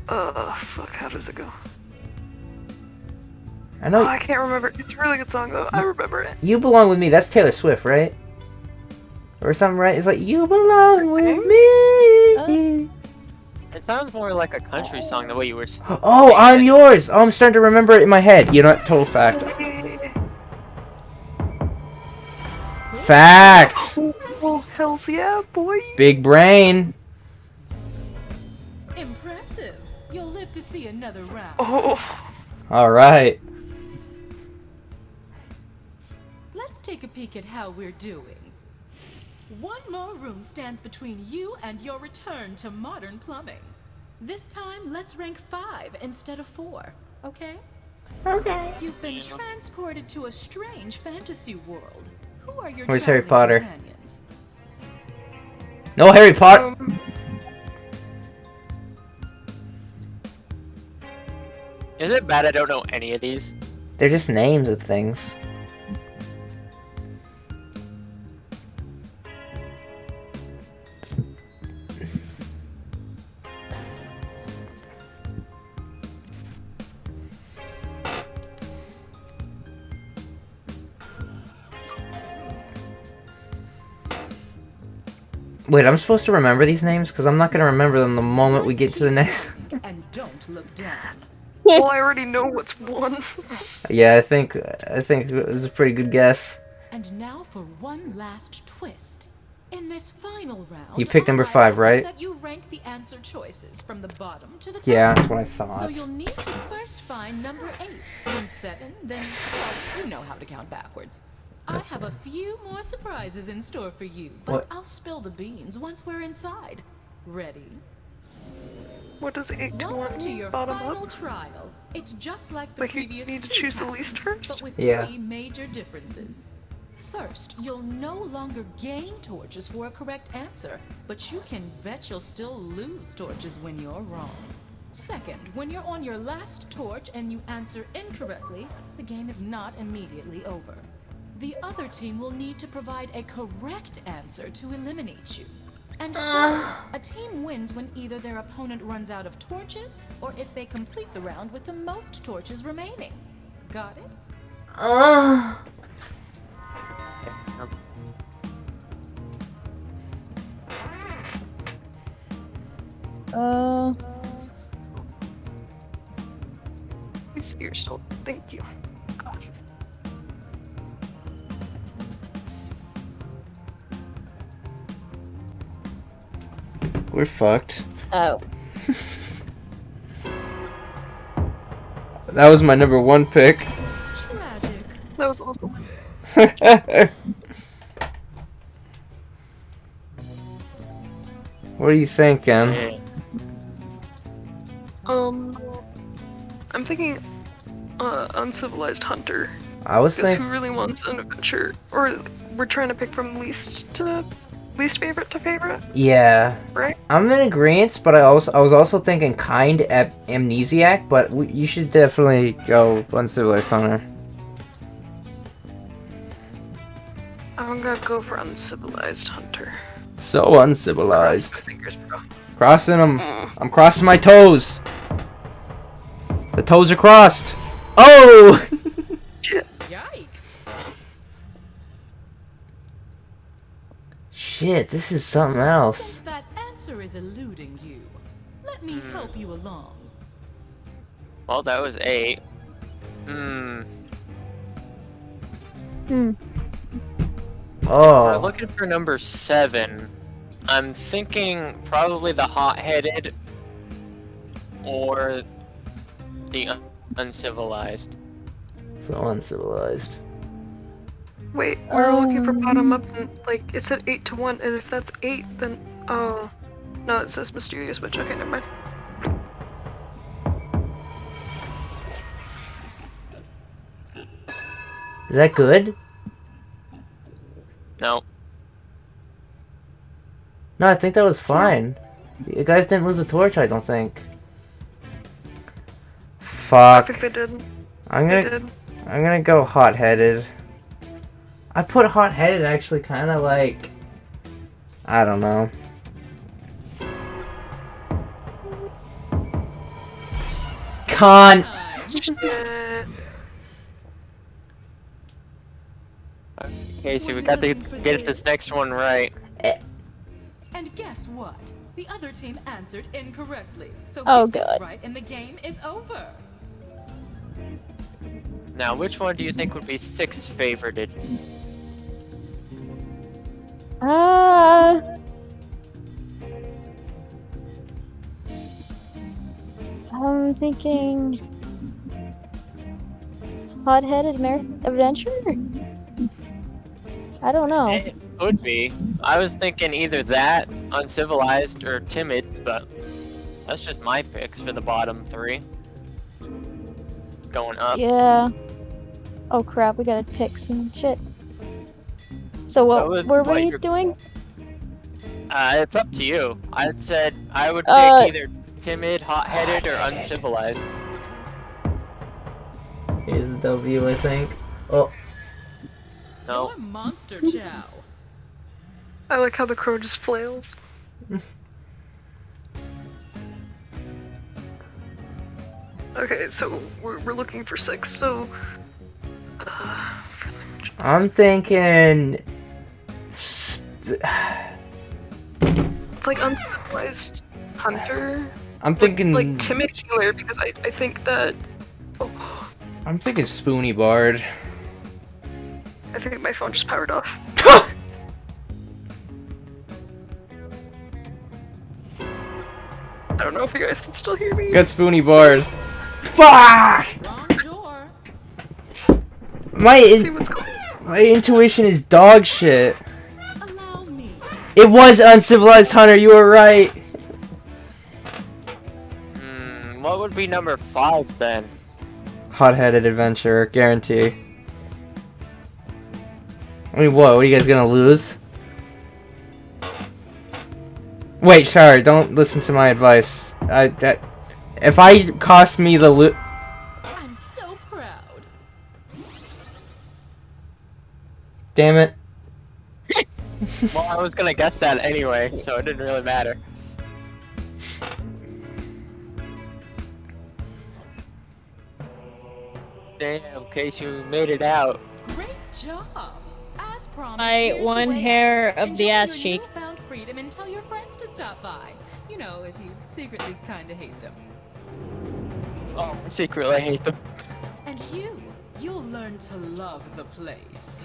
uh, fuck. How does it go? I Oh, know I can't remember. It's a really good song though. I remember it. you belong with me. That's Taylor Swift, right? Or something, right? It's like, you belong with me. It sounds more like a country song the way you were s- Oh, I'm yours. Oh, I'm starting to remember it in my head. You know what? Total fact. Fact. Oh, hells yeah, boy. Big brain. Impressive. You'll live to see another round. Oh, All right. Let's take a peek at how we're doing. One more room stands between you and your return to modern plumbing. This time, let's rank five instead of four, okay? Okay. You've been transported to a strange fantasy world. Who are your Where's Harry Potter? companions? No Harry Potter. um, Is it bad I don't know any of these? They're just names of things. Wait, I'm supposed to remember these names? Because I'm not going to remember them the moment we get to the next... And don't look down. well, oh, I already know what's one. Yeah, I think I think it was a pretty good guess. And now for one last twist. In this final round, You picked number five, right? That you rank the answer choices from the bottom to the top. Yeah, that's what I thought. So you'll need to first find number eight, then seven, then well, you know how to count backwards. I have a few more surprises in store for you, but What? I'll spill the beans once we're inside. Ready? What does eight to Welcome one to your Bottom final up? trial. It's just like the Like you previous need to two choose the least first? but with Yeah. three major differences. First, you'll no longer gain torches for a correct answer, but you can bet you'll still lose torches when you're wrong. Second, when you're on your last torch and you answer incorrectly, the game is not immediately over. The other team will need to provide a correct answer to eliminate you. And third, a team wins when either their opponent runs out of torches or if they complete the round with the most torches remaining. Got it? Uh, Uh, You see yourself. Thank you. We're fucked. oh. That was my number one pick. Tragic. That was awesome. what are you thinking? Um, I'm thinking, uh, uncivilized hunter. I was Because who really wants an adventure? Or we're trying to pick from least to least favorite to favorite, Yeah, right? I'm in agreement, but I also I was also thinking kind at amnesiac, but we, you should definitely go uncivilized hunter. I'm gonna go for uncivilized hunter. So uncivilized. Fingers. Crossing them. Mm. I'm crossing my toes. The toes are crossed. Oh! Shit. Yikes. Shit, this is something else. Since that answer is eluding you, let me help you along. Well, that was eight. Hmm. Hmm. We're Oh. looking for number seven. I'm thinking probably the hot-headed or the un- uncivilized. So uncivilized. Wait, we were looking for bottom Um. up and like it said eight to one, and if that's eight, then oh, no, it says mysterious witch. Okay, never mind. Is that good? No. No, I think that was fine. You guys didn't lose a torch, I don't think. Fuck. I Fuck. think they did. I'm They gonna They did. I'm gonna go hot headed. I put hot headed actually kinda like I don't know. Con Shit. Okay, so we got to get this next one right. And guess what? The other team answered incorrectly. So Oh, get this God. right and the game is over. Now, which one do you think would be six favorited? Ah. I'm thinking. Hot-headed Mer- adventure. I don't know. It could be. I was thinking either that, uncivilized, or timid, but that's just my picks for the bottom three. Going up. Yeah. Oh crap, we gotta pick some shit. So what were what we you're- doing? Uh, it's up to you. I said I would pick Uh, either timid, hot-headed, or uncivilized. Here's the W I think. Oh No. You're monster chow. I like how the crow just flails. okay, so we're, we're looking for six. So, uh, I'm thinking sp- it's like uncivilized hunter. I'm thinking. Like timid healer because I I think that. Oh, I'm thinking Spoony Bard. I think my phone just powered off. I don't know if you guys can still hear me. Got Spoony Bard. Fuck! My in- my intuition is dog shit. It was uncivilized hunter. You were right. Hmm, what would be number five then? Hot-headed adventurer, guarantee. I mean, what? What are you guys gonna lose? Wait, sorry. Don't listen to my advice. I that if I cost me the loot. I'm so proud. Damn it. Well, I was gonna guess that anyway, so it didn't really matter. Damn, case you made it out. Great job. As promised, My one hair out. of the ass your cheek. newfound freedom and tell your friends to stop by. You know, if you secretly kind of hate them. Oh, I secretly hate them. And you, you'll learn to love the place.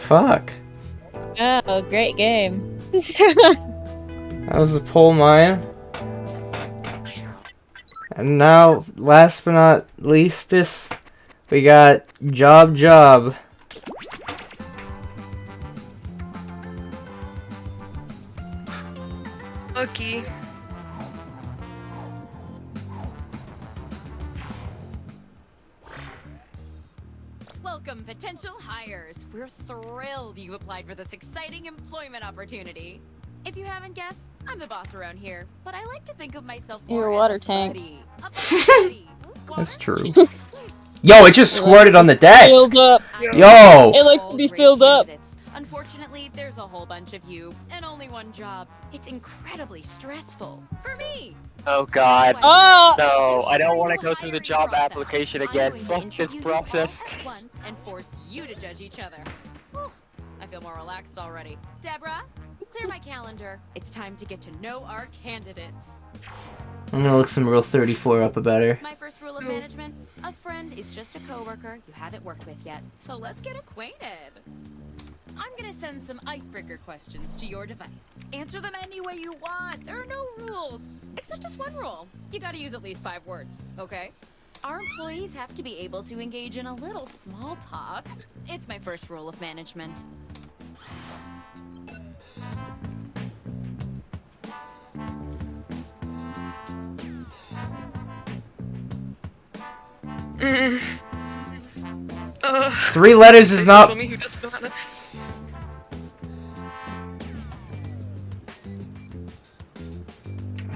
Fuck. Oh, great game. That was the Poll Mine. And now, last but not least, this we got job job. Lucky. Potential hires. We're thrilled you applied for this exciting employment opportunity. If you haven't guessed, I'm the boss around here, but I like to think of myself more Your as water a tank. buddy. A buddy. That's true. Yo, it just squirted on the desk. Filled up. Yo. It likes to be filled up. Unfortunately, there's a whole bunch of you and only one job. It's incredibly stressful for me. Oh god. Oh! No, I don't want to go through the job application again. Fuck this process. Once and force you to judge each other. Whew, I feel more relaxed already. Deborah, clear my calendar. It's time to get to know our candidates. I'm gonna look some real 34 up about her. My first rule of management: a friend is just a coworker you haven't worked with yet. So let's get acquainted. I'm gonna send some icebreaker questions to your device. Answer them any way you want. There are no rules, except this one rule: you gotta use at least five words. Okay? Our employees have to be able to engage in a little small talk. It's my first rule of management. Mm. Uh, Three letters is please not-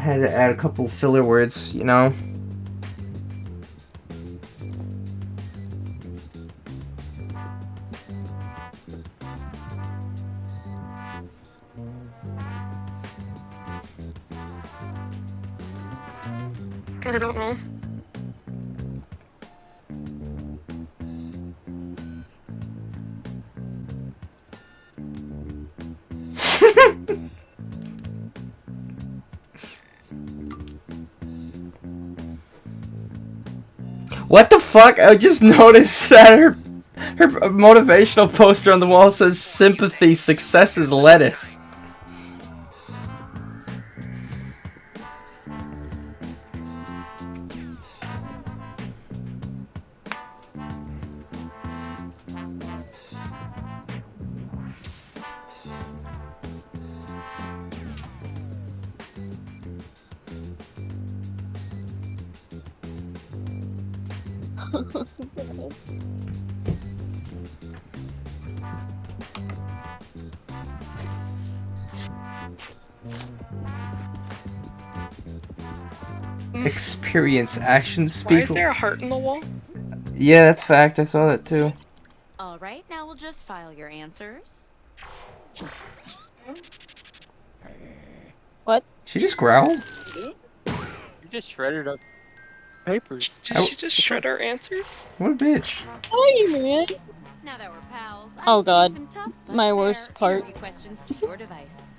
had to add a couple filler words, you know. I don't know. What the fuck? I just noticed that her her motivational poster on the wall says sympathy, success is lettuce. Mm. Experience action speak. Why is there a heart in the wall? Yeah, that's fact. I saw that too. All right, now we'll just file your answers. What? She just growled. You just shredded up papers. Did she just shred our answers? What a bitch. Hey, man. Now that we're pals, I'm Oh, God. some tough My worst part. questions to your device.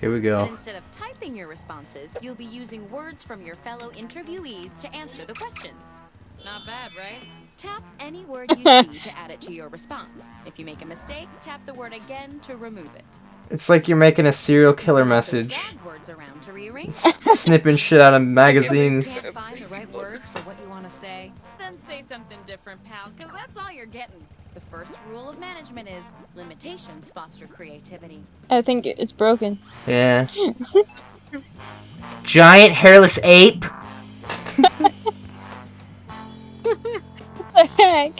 Here we And go. instead of typing your responses, you'll be using words from your fellow interviewees to answer the questions. Not bad, right? Tap any word you see to add it to your response. If you make a mistake, tap the word again to remove it. It's like you're making a serial killer message. drag words around to rearrange. Snipping shit out of magazines. you can't find the right words for what you want to say, then say something different, pal, because that's all you're getting. The first rule of management is limitations foster creativity. I think it's broken. Yeah. Giant hairless ape? What the heck?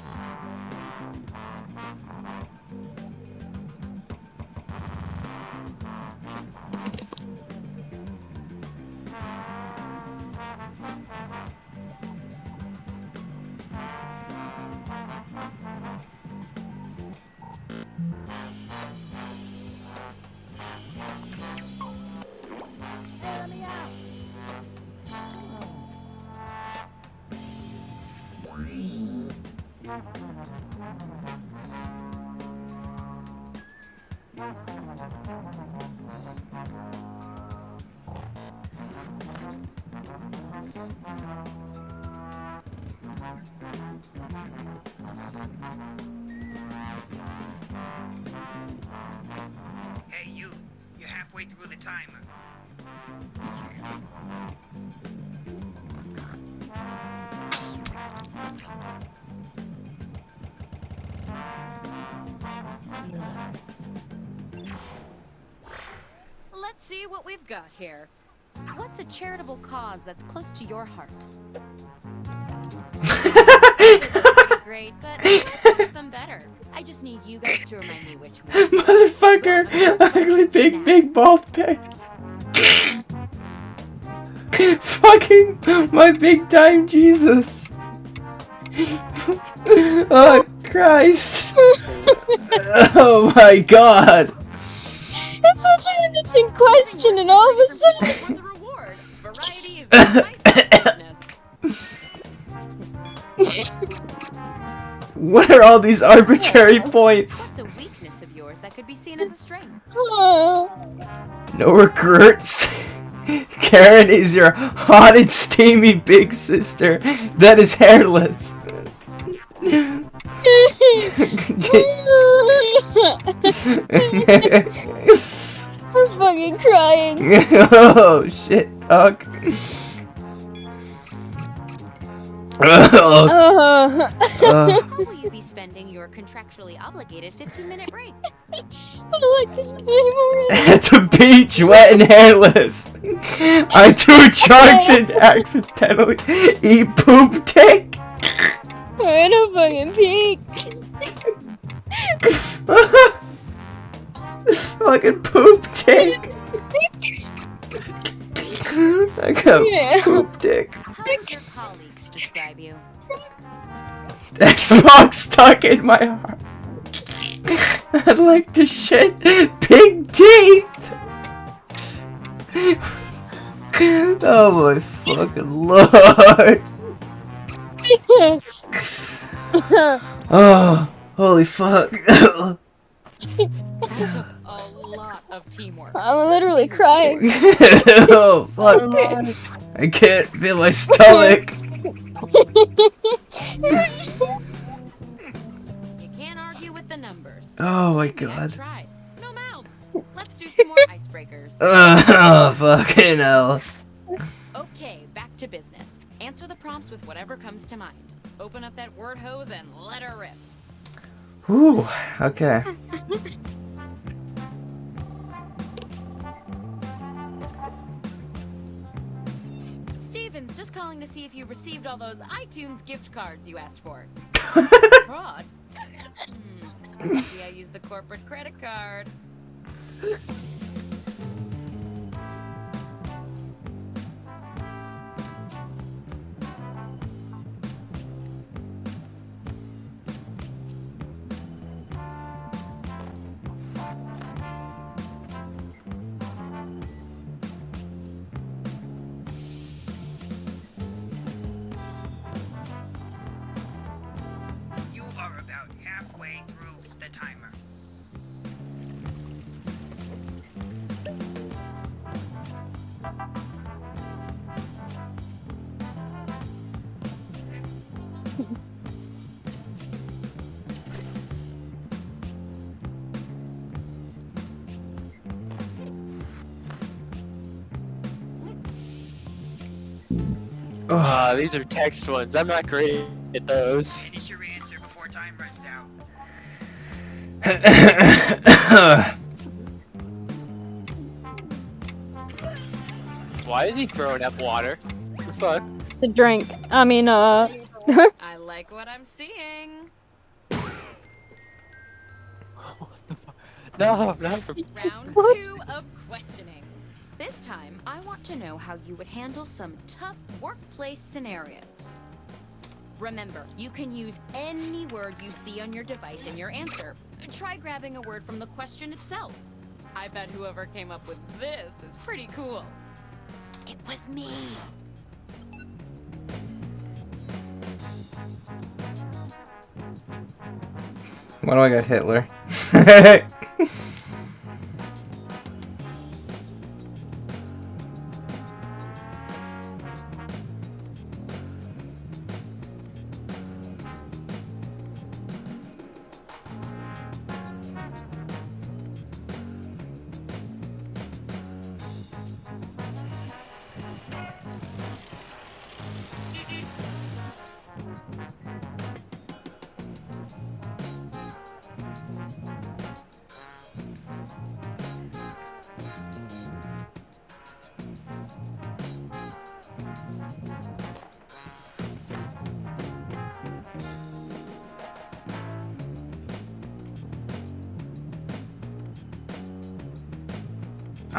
Hey, you. You're halfway through the timer. Let's see what we've got here. What's a charitable cause that's close to your heart? Great, but I can make them better. I just need you guys to remind me which one. Motherfucker! Ugly big, big bald pants. Fucking my big time Jesus. oh Christ. oh my god. It's such an innocent question, and all of a sudden. Variety is the spice of business. What are all these arbitrary points? What's a weakness of yours that could be seen as a strength? Oh. No regrets. Karen is your hot and steamy big sister that is hairless. I'm fucking crying. oh shit, dog. Uh, Uh, How will you be spending your contractually obligated 15 minute break? I like this game already. At the beach, wet and hairless. I do drugs and accidentally eat poop dick. I don't fucking peek. Fucking poop dick. I got Yeah. poop dick. How would your colleagues describe you? Xbox stuck in my heart. I'd like to shit big teeth. Oh my fucking lord. Oh, holy fuck. That took a lot of teamwork. I'm literally crying. oh fuck. Oh I can't feel my stomach. You can't argue with the numbers. Oh my god. No mouths. Let's do some more icebreakers. Oh, fucking hell. Okay, back to business. Answer the prompts with whatever comes to mind. Open up that word hose and let her rip. Whew, okay. Stevens, just calling to see if you received all those iTunes gift cards you asked for. Fraud? Hmm. Maybe I used the corporate credit card. These are text ones. I'm not great at those. Finish your answer before time runs out. Why is he throwing up water? What the fuck? The drink. I mean, uh. I like what I'm seeing. No, not Round know how you would handle some tough workplace scenarios. Remember, you can use any word you see on your device in your answer. Try grabbing a word from the question itself. I bet whoever came up with this is pretty cool. It was me. Why do I got Hitler?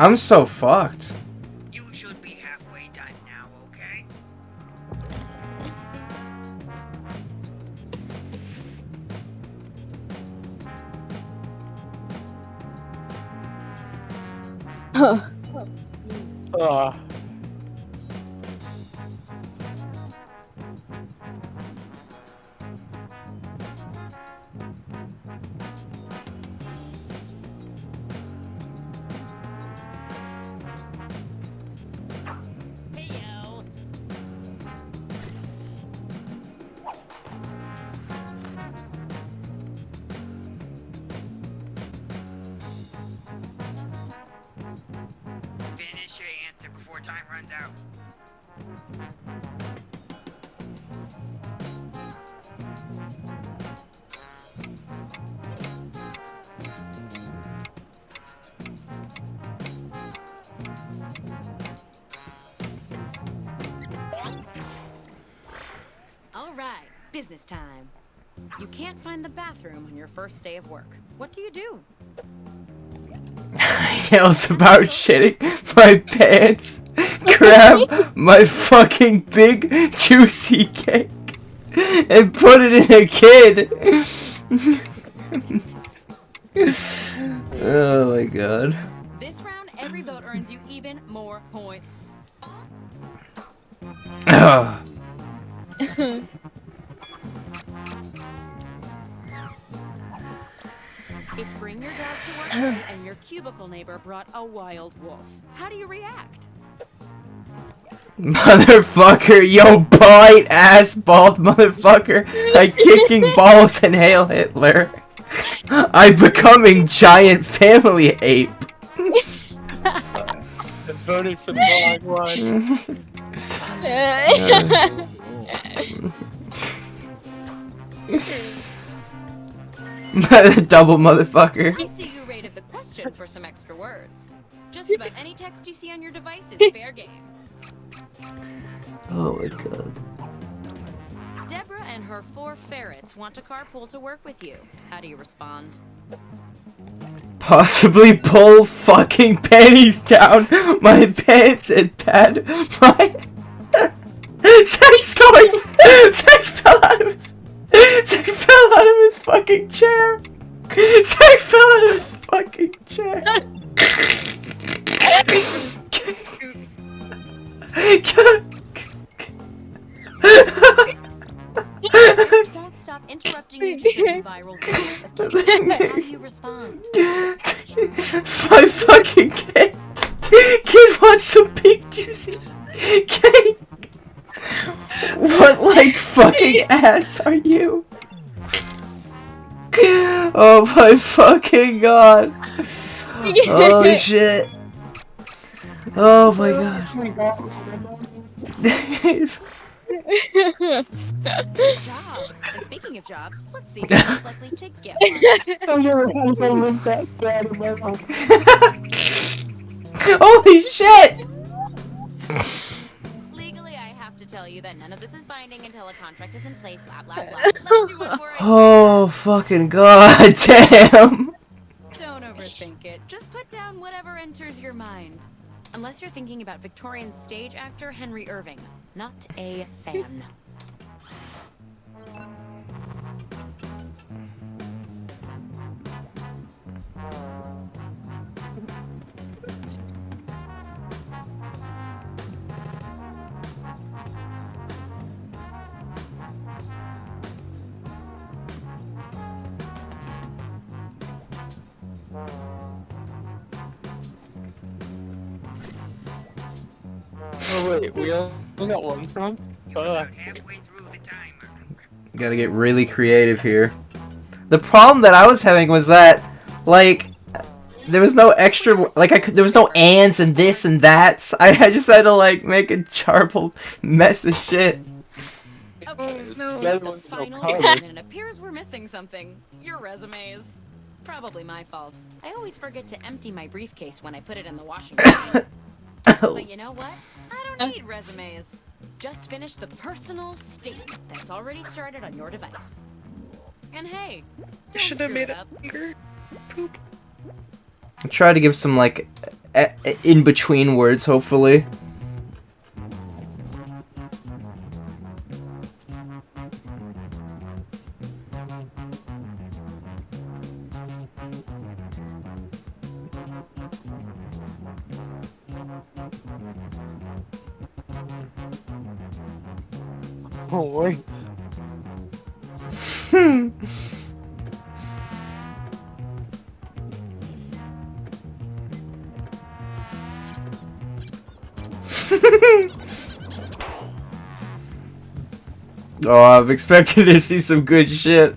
I'm so fucked. Yells about shitting my pants. Grab my fucking big juicy cake and put it in a kid. And your cubicle neighbor brought a wild wolf. How do you react? Motherfucker, yo, bite ass bald motherfucker. I kicking balls and hail Hitler. I'm becoming giant family ape. I voted for the wrong Double motherfucker. I see you rated the question for some extra words. Just about any text you see on your device is fair game. Oh my god. Deborah and her four ferrets want to carpool to work with you. How do you respond? Possibly pull fucking panties down my pants and pad my. Zach's going. Zach fell out of his. Zach fell out of his fucking chair. Zach fell out of his fucking chair. Don't stop interrupting you to show you viral videos of kids. How do you respond? My fucking cake. Kid wants some big juicy cake. What like fucking ass are you? Oh my fucking god. Oh shit. Oh my god. Good job. And speaking of jobs, let's see who's likely to get Holy shit! Tell you that none of this is binding until a contract is in place. Blah blah blah. Let's do one more. Oh fucking god damn. Don't overthink it. Just put down whatever enters your mind. Unless you're thinking about Victorian stage actor Henry Irving, not a fan. Oh wait, we only got one from? Oh, Fuck. Gotta get really creative here. The problem that I was having was that, like, there was no extra, like, I could, there was no ands and this and that. I, I just had to, like, make a jarbled mess of shit. Okay, oh, no. it's the final one, and it appears we're missing something. Your resumes. Probably my fault. I always forget to empty my briefcase when I put it in the washing machine. but you know what? I don't need resumes. Just finish the personal statement that's already started on your device. And hey, don't Should have made it it up. bigger. Poop. I try to give some, like, in between words, hopefully. Oh wait. Hmm. oh, I'm expecting to see some good shit.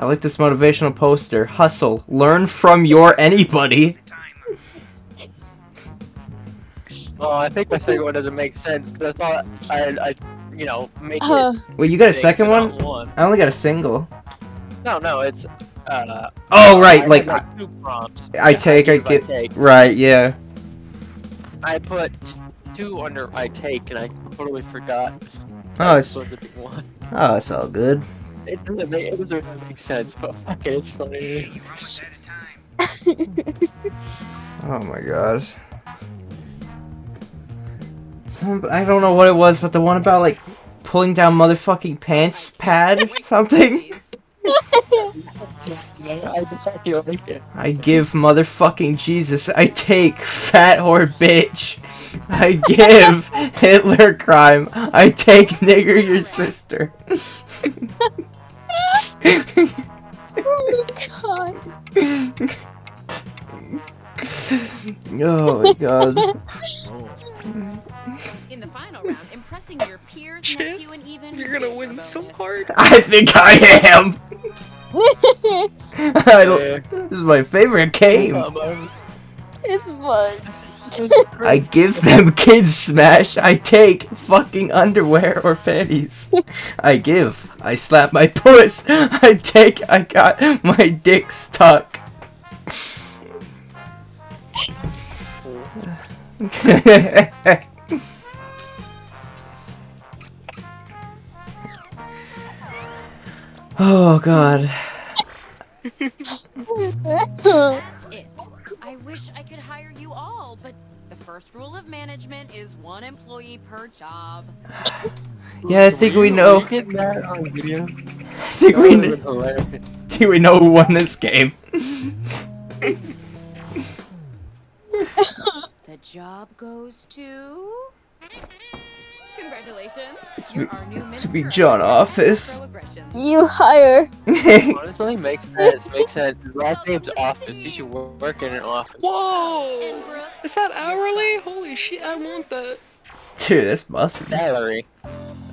I like this motivational poster. Hustle. Learn from your anybody. Oh, I think my second one doesn't make sense because I thought I, I, you know, make Uh. it. Wait, you got a second one? one? I only got a single. No, no, it's. Uh, Oh, right, I like, I- two prompts. I Yeah, take, I give, get. take. Right, yeah. I put two under I take, and I totally forgot. Oh, it's- supposed to be one. Oh, it's all good. It doesn't make it doesn't really make sense, but fuck it, it's funny. Oh my god. Some I don't know what it was, but the one about like pulling down motherfucking pants pad something. I feel like it. I give motherfucking Jesus. I take fat whore bitch. I give Hitler crime. I take nigger your sister. oh god. oh my god. Oh In the final round, impressing your peers, nephew, and even You're gonna bigger win so hard. I think I am. I don't, this is my favorite game. it's fun. I give them kids smash. I take fucking underwear or panties. I give. I slap my puss. I take. I got my dick stuck. oh god. That's it. I wish I could hire you all, but the first rule of management is one employee per job. Yeah, I think we know. Were you getting that on video? I think we. That kn- would've been hilarious. think we know who won this game. The job goes to Congratulations. It's You're me- our new it's me, minstrel. John Office. You hire. Honestly, makes sense. Makes sense. His last name's Office. He should work in an office. Whoa! Is that hourly? Holy shit, I want that. Dude, that's musty. Salary.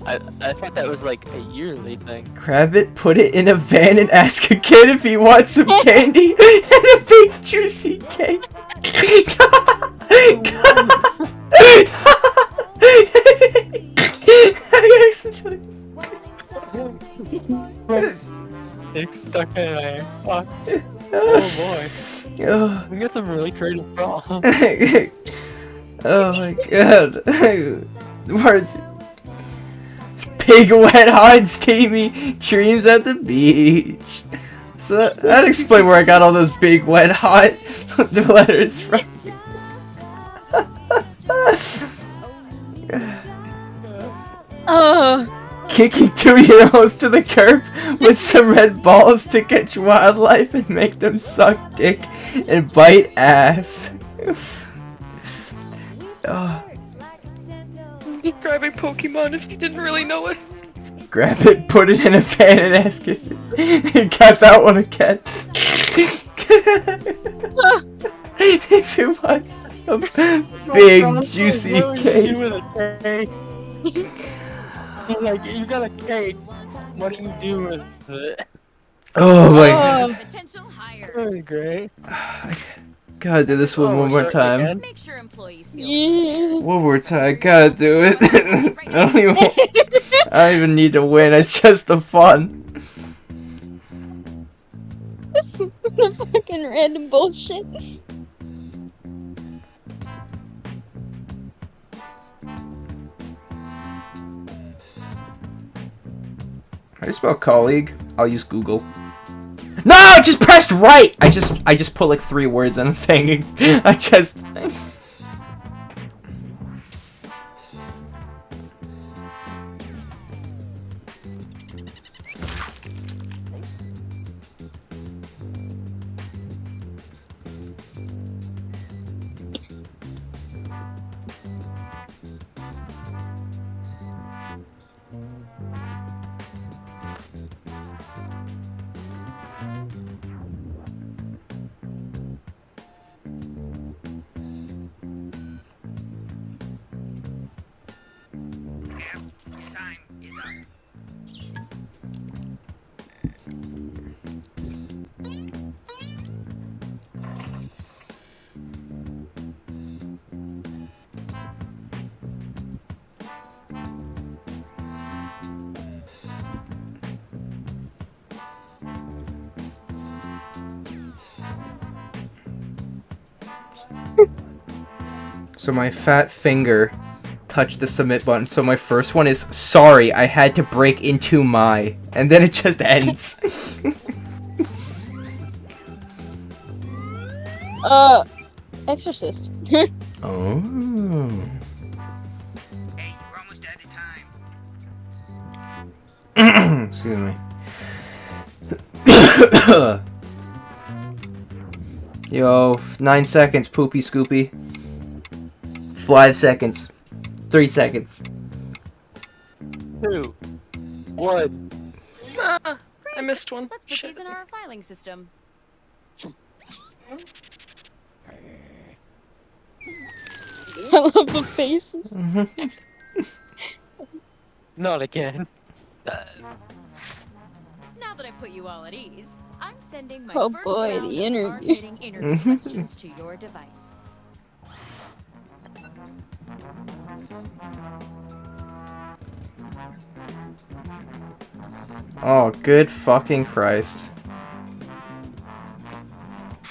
I I thought that was like a yearly thing. Grab it, put it in a van, and ask a kid if he wants some candy and a big juicy cake. I actually- It's stuck in there. Fuck. Oh boy. Oh. We got some really creative problems. oh my god. Words. Big wet hot steamy dreams at the beach. So that, that explain where I got all those big wet hot the letters from. Oh. Kicking two-year-olds to the curb with some red balls to catch wildlife and make them suck dick and bite ass. oh. Describing Pokemon if you didn't really know it. Grab it, put it in a pan, and ask if it got that one again. if it wants some big juicy What would you cake. do with a cake? Like, you got a cake. What do you do with it? Oh my oh, god. Potential hires. That was great. Gotta do this one Oh, one more sorry, time. Make sure employees feel Yeah. One more time. I Gotta do it. I don't even. I don't even need to win. It's just the fun. the fucking random bullshit. How do you spell colleague? I'll use Google. No, I just pressed right. I just I just put like three words in a thing. I just. So my fat finger touched the submit button. So my first one is sorry, I had to break into my, and then it just ends. Uh, Exorcist. oh. Hey, you're almost out of time. Excuse me. Yo, nine seconds, poopy scoopy. Five seconds. Three seconds. Two. One. Ah, I missed one. Let's put these in our filing system. I love the faces. Not again. Now that I put you all at ease, I'm sending my Oh first boy, round the interview. hard-hitting interview questions to your device. Oh, good fucking Christ.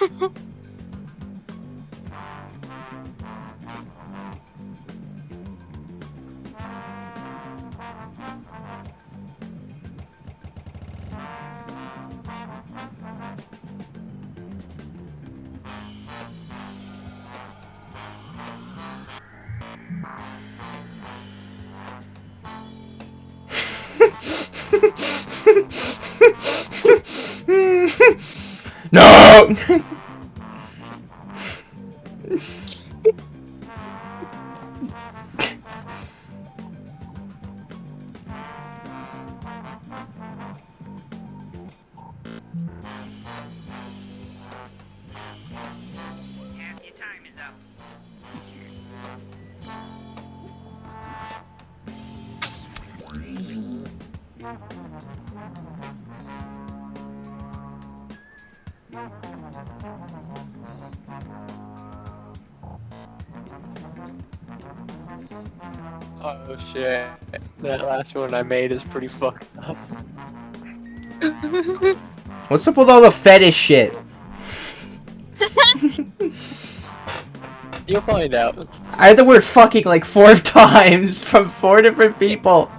no! last one I made is pretty fucked up. What's up with all the fetish shit? You'll find out. I had the word fucking like four times from four different people.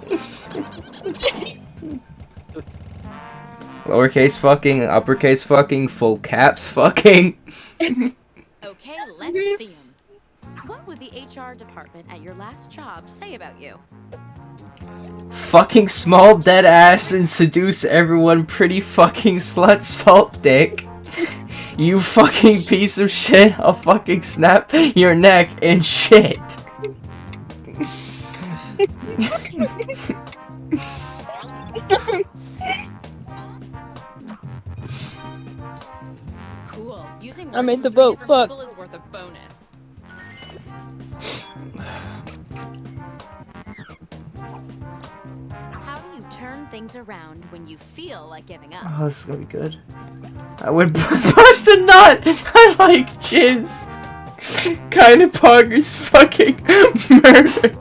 Lowercase fucking, uppercase fucking, full caps fucking. Okay, let's see him. What would the HR department at your last job say about you? Fucking small dead ass and seduce everyone pretty fucking slut salt dick. You fucking piece of shit, I'll fucking snap your neck and shit. Cool. Using I made words the from boat, three different fuck. Things around when you feel like giving up? Oh, this is gonna be good. I would bust a nut! I like jizz! Kinda poggers fucking murder!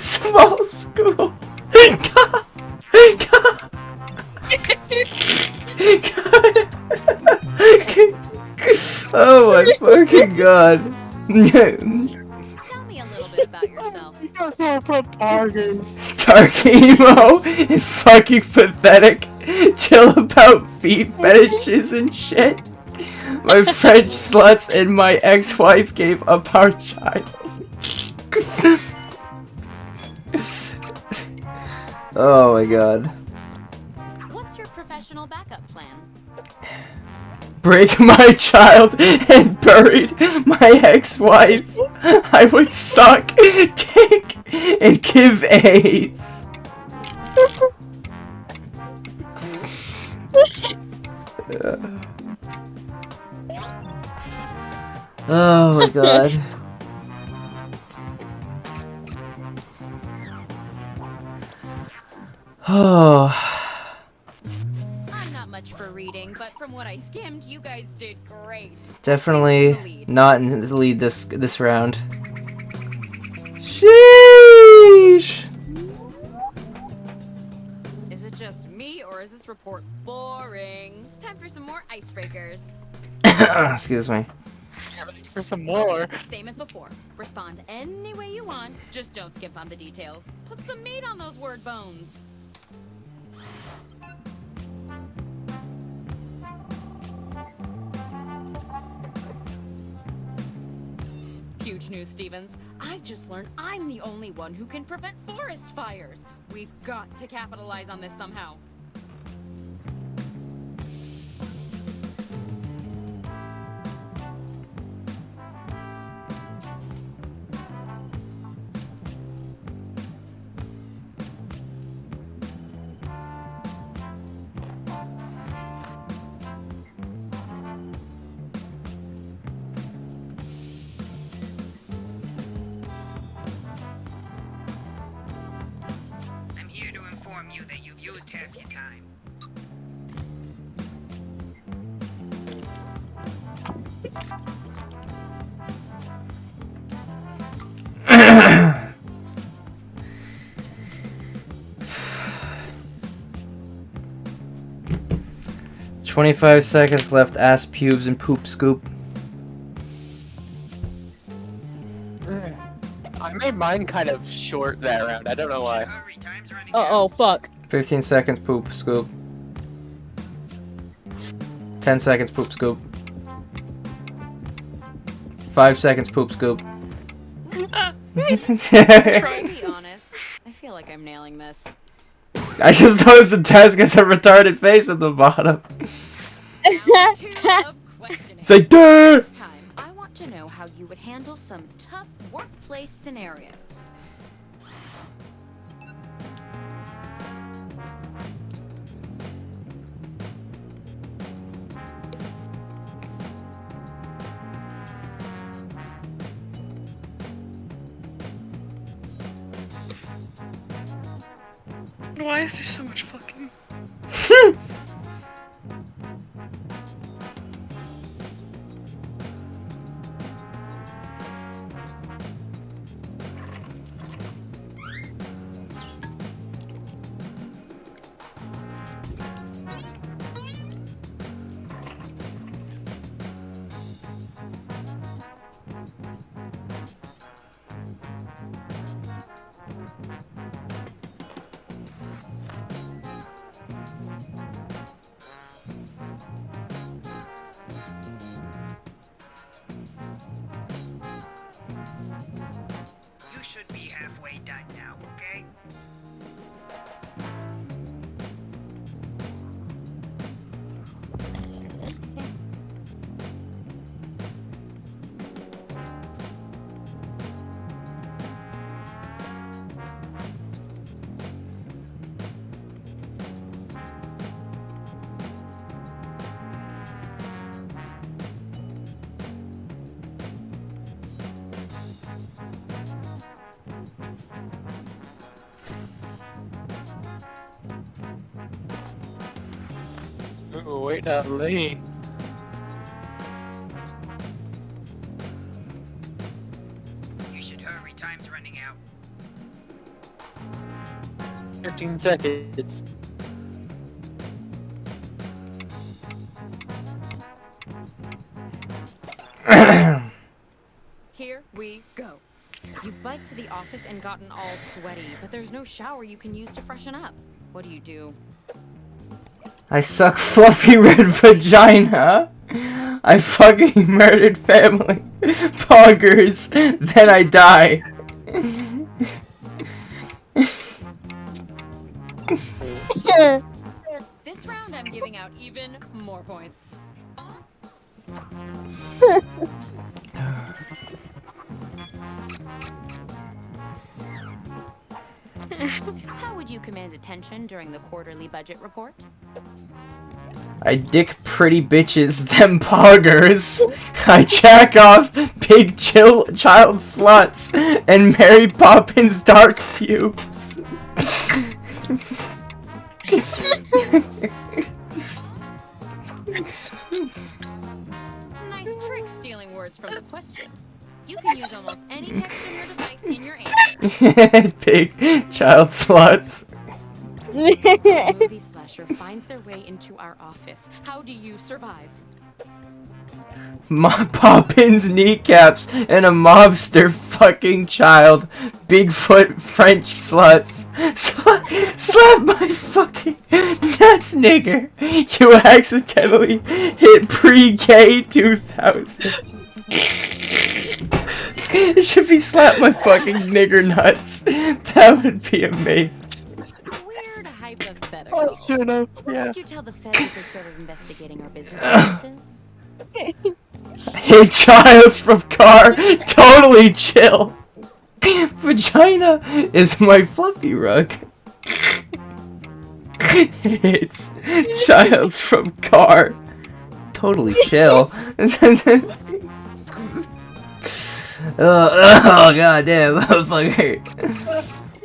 Small school! oh my fucking god! Tell me a little bit about yourself. Dark emo and fucking pathetic. Chill about feet fetishes and shit. My French sluts and my ex-wife gave up our child. oh my god. Break my child and buried my ex-wife. I would suck dick and give AIDS. Oh my god. Oh. but from what I skimmed, you guys did great. Definitely not in the lead this this round. Sheesh. Is it just me, or is this report boring? Time for some more icebreakers. Excuse me. For some more. Same as before. Respond any way you want, just don't skip on the details. Put some meat on those word bones. Huge news, Stevens. I just learned I'm the only one who can prevent forest fires. We've got to capitalize on this somehow. 25 seconds left, ass pubes and poop scoop. I made mine kind of short that round, I don't know why. Uh oh, fuck. 15 seconds, poop scoop. 10 seconds, poop scoop. 5 seconds, poop scoop. Try to be honest. I feel like I'm nailing this. I just noticed the desk has a retarded face at the bottom. It's like! This time, I want to know how you would handle some tough workplace scenarios. Why is there so much fucking? Ooh, wait out late. You should hurry, time's running out. 15 seconds. Here we go. You've biked to the office and gotten all sweaty, but there's no shower you can use to freshen up. What do you do? I suck fluffy red vagina. I fucking murdered family. Poggers. Then I die. This round I'm giving out even more points. How would you command attention during the quarterly budget report? I dick pretty bitches, them poggers. I jack off big chill child sluts and Mary Poppins dark pubes. Nice trick stealing words from the question. You can use almost any text on your device in your answer. big child sluts. A movie slasher finds their way into our office. How do you survive? Ma Poppins kneecaps and a mobster fucking child. Bigfoot French sluts. Sla slap my fucking nuts, nigger. You accidentally hit pre-K 2000. it should be slap my fucking nigger nuts. That would be amazing. Weird hypothetical. Oh, shut up, What yeah. would you tell the feds if they started investigating our business practices? Hey, Childs from car, totally chill. Vagina is my fluffy rug. it's Childs from car, totally chill. Oh, oh god damn, motherfucker.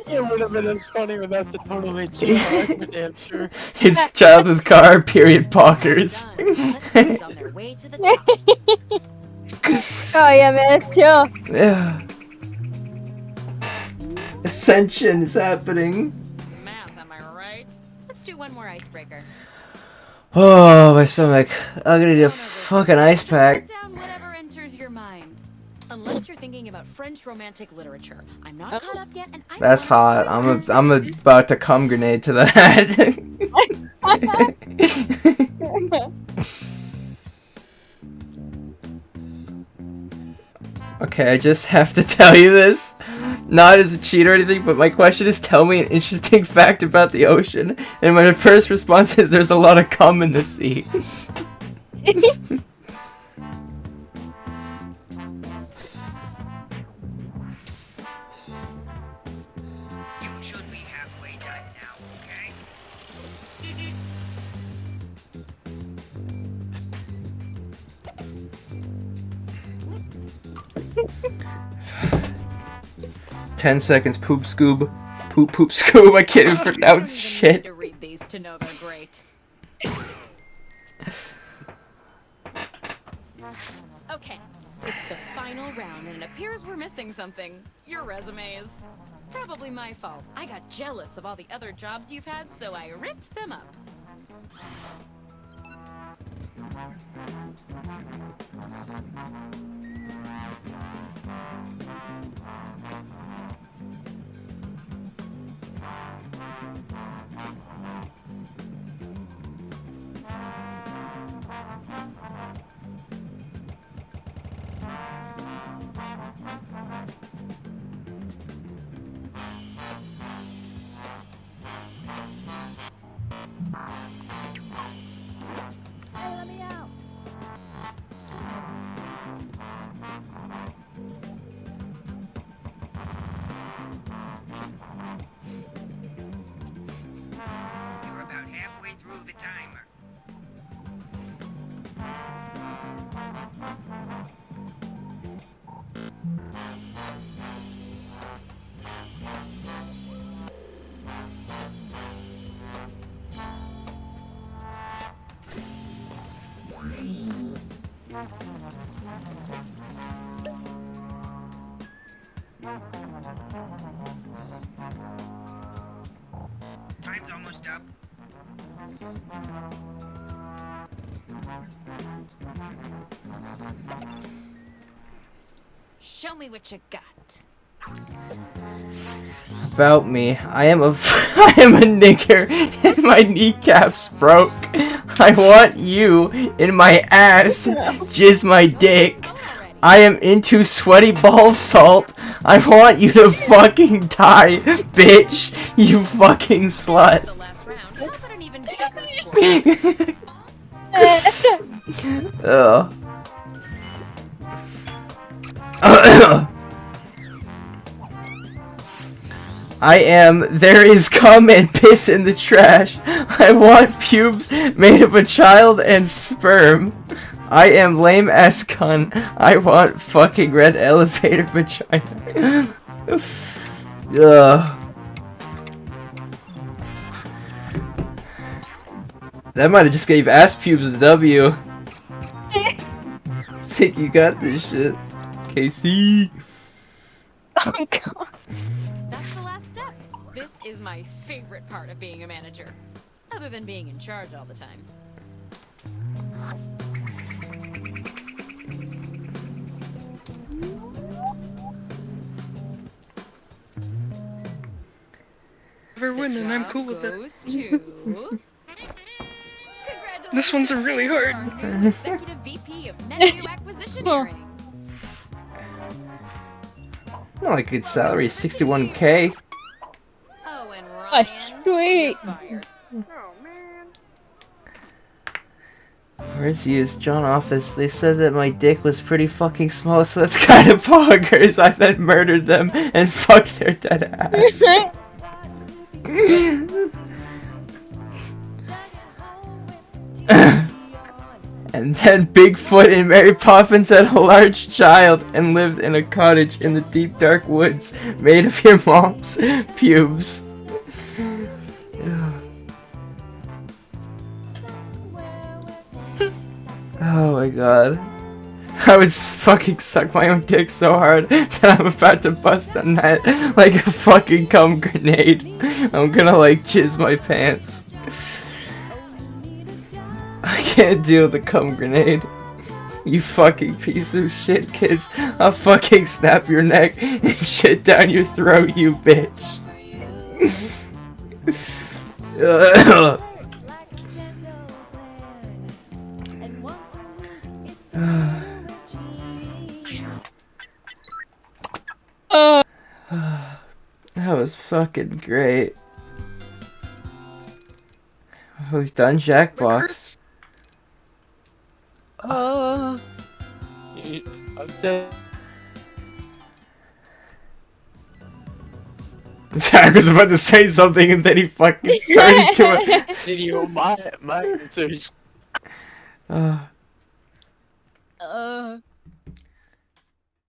It would have been as funny without the totally chill part, for damn sure. It's child with car, period, pockers. oh, oh yeah, man, it's chill. Yeah. Ascension is happening. Math, am I right? Let's do one more icebreaker. Oh, my stomach. I'm gonna need a fucking ice pack. Unless you're thinking about French romantic literature. I'm not caught up yet, and I That's hot. I'm a, I'm about to cum grenade to that. okay, I just have to tell you this. Not as a cheat or anything, but my question is tell me an interesting fact about the ocean. And my first response is there's a lot of cum in the sea. 10 seconds. Poop Scoob. Poop Poop Scoob. I can't even pronounce shit. to read these to know they're great. okay, it's the final round and it appears we're missing something. Your resume is probably my fault. I got jealous of all the other jobs you've had, so I ripped them up. Show me what you got. About me, I am a I am a nigger and my kneecaps broke. I want you in my ass, jizz my dick. I am into sweaty ball salt. I want you to fucking die, bitch. You fucking slut. Bigger. Uh. I am there is cum and piss in the trash. I want pubes made of a child and sperm. I am lame ass cunt. I want fucking red elevator vagina. Ugh. That might have just gave ass pubes a W. Think you got this shit. KC. Oh god. That's the last step. This is my favorite part of being a manager. Other than being in charge all the time. Never win, and I'm cool with it. goes to... This one's a really hard. Our new executive VP of Net New Acquisitioneering. Not like good salary, 61k. Oh, and Ryan. Oh, sweet. Fired. Oh, Where's his John office? They said that my dick was pretty fucking small, so that's kind of bonkers. I then murdered them and fucked their dead ass. and then Bigfoot and Mary Poppins had a large child and lived in a cottage in the deep dark woods made of your mom's pubes. Oh my god. I would fucking suck my own dick so hard that I'm about to bust a nut like a fucking cum grenade. I'm gonna like jizz my pants. I can't deal with the cum grenade. You fucking piece of shit, kids. I'll fucking snap your neck and shit down your throat, you bitch. That was fucking great. We've done Jackbox. Oh. I'm so. Zach was about to say something and then he fucking turned to a Video, my, my answers. Uh. Uh.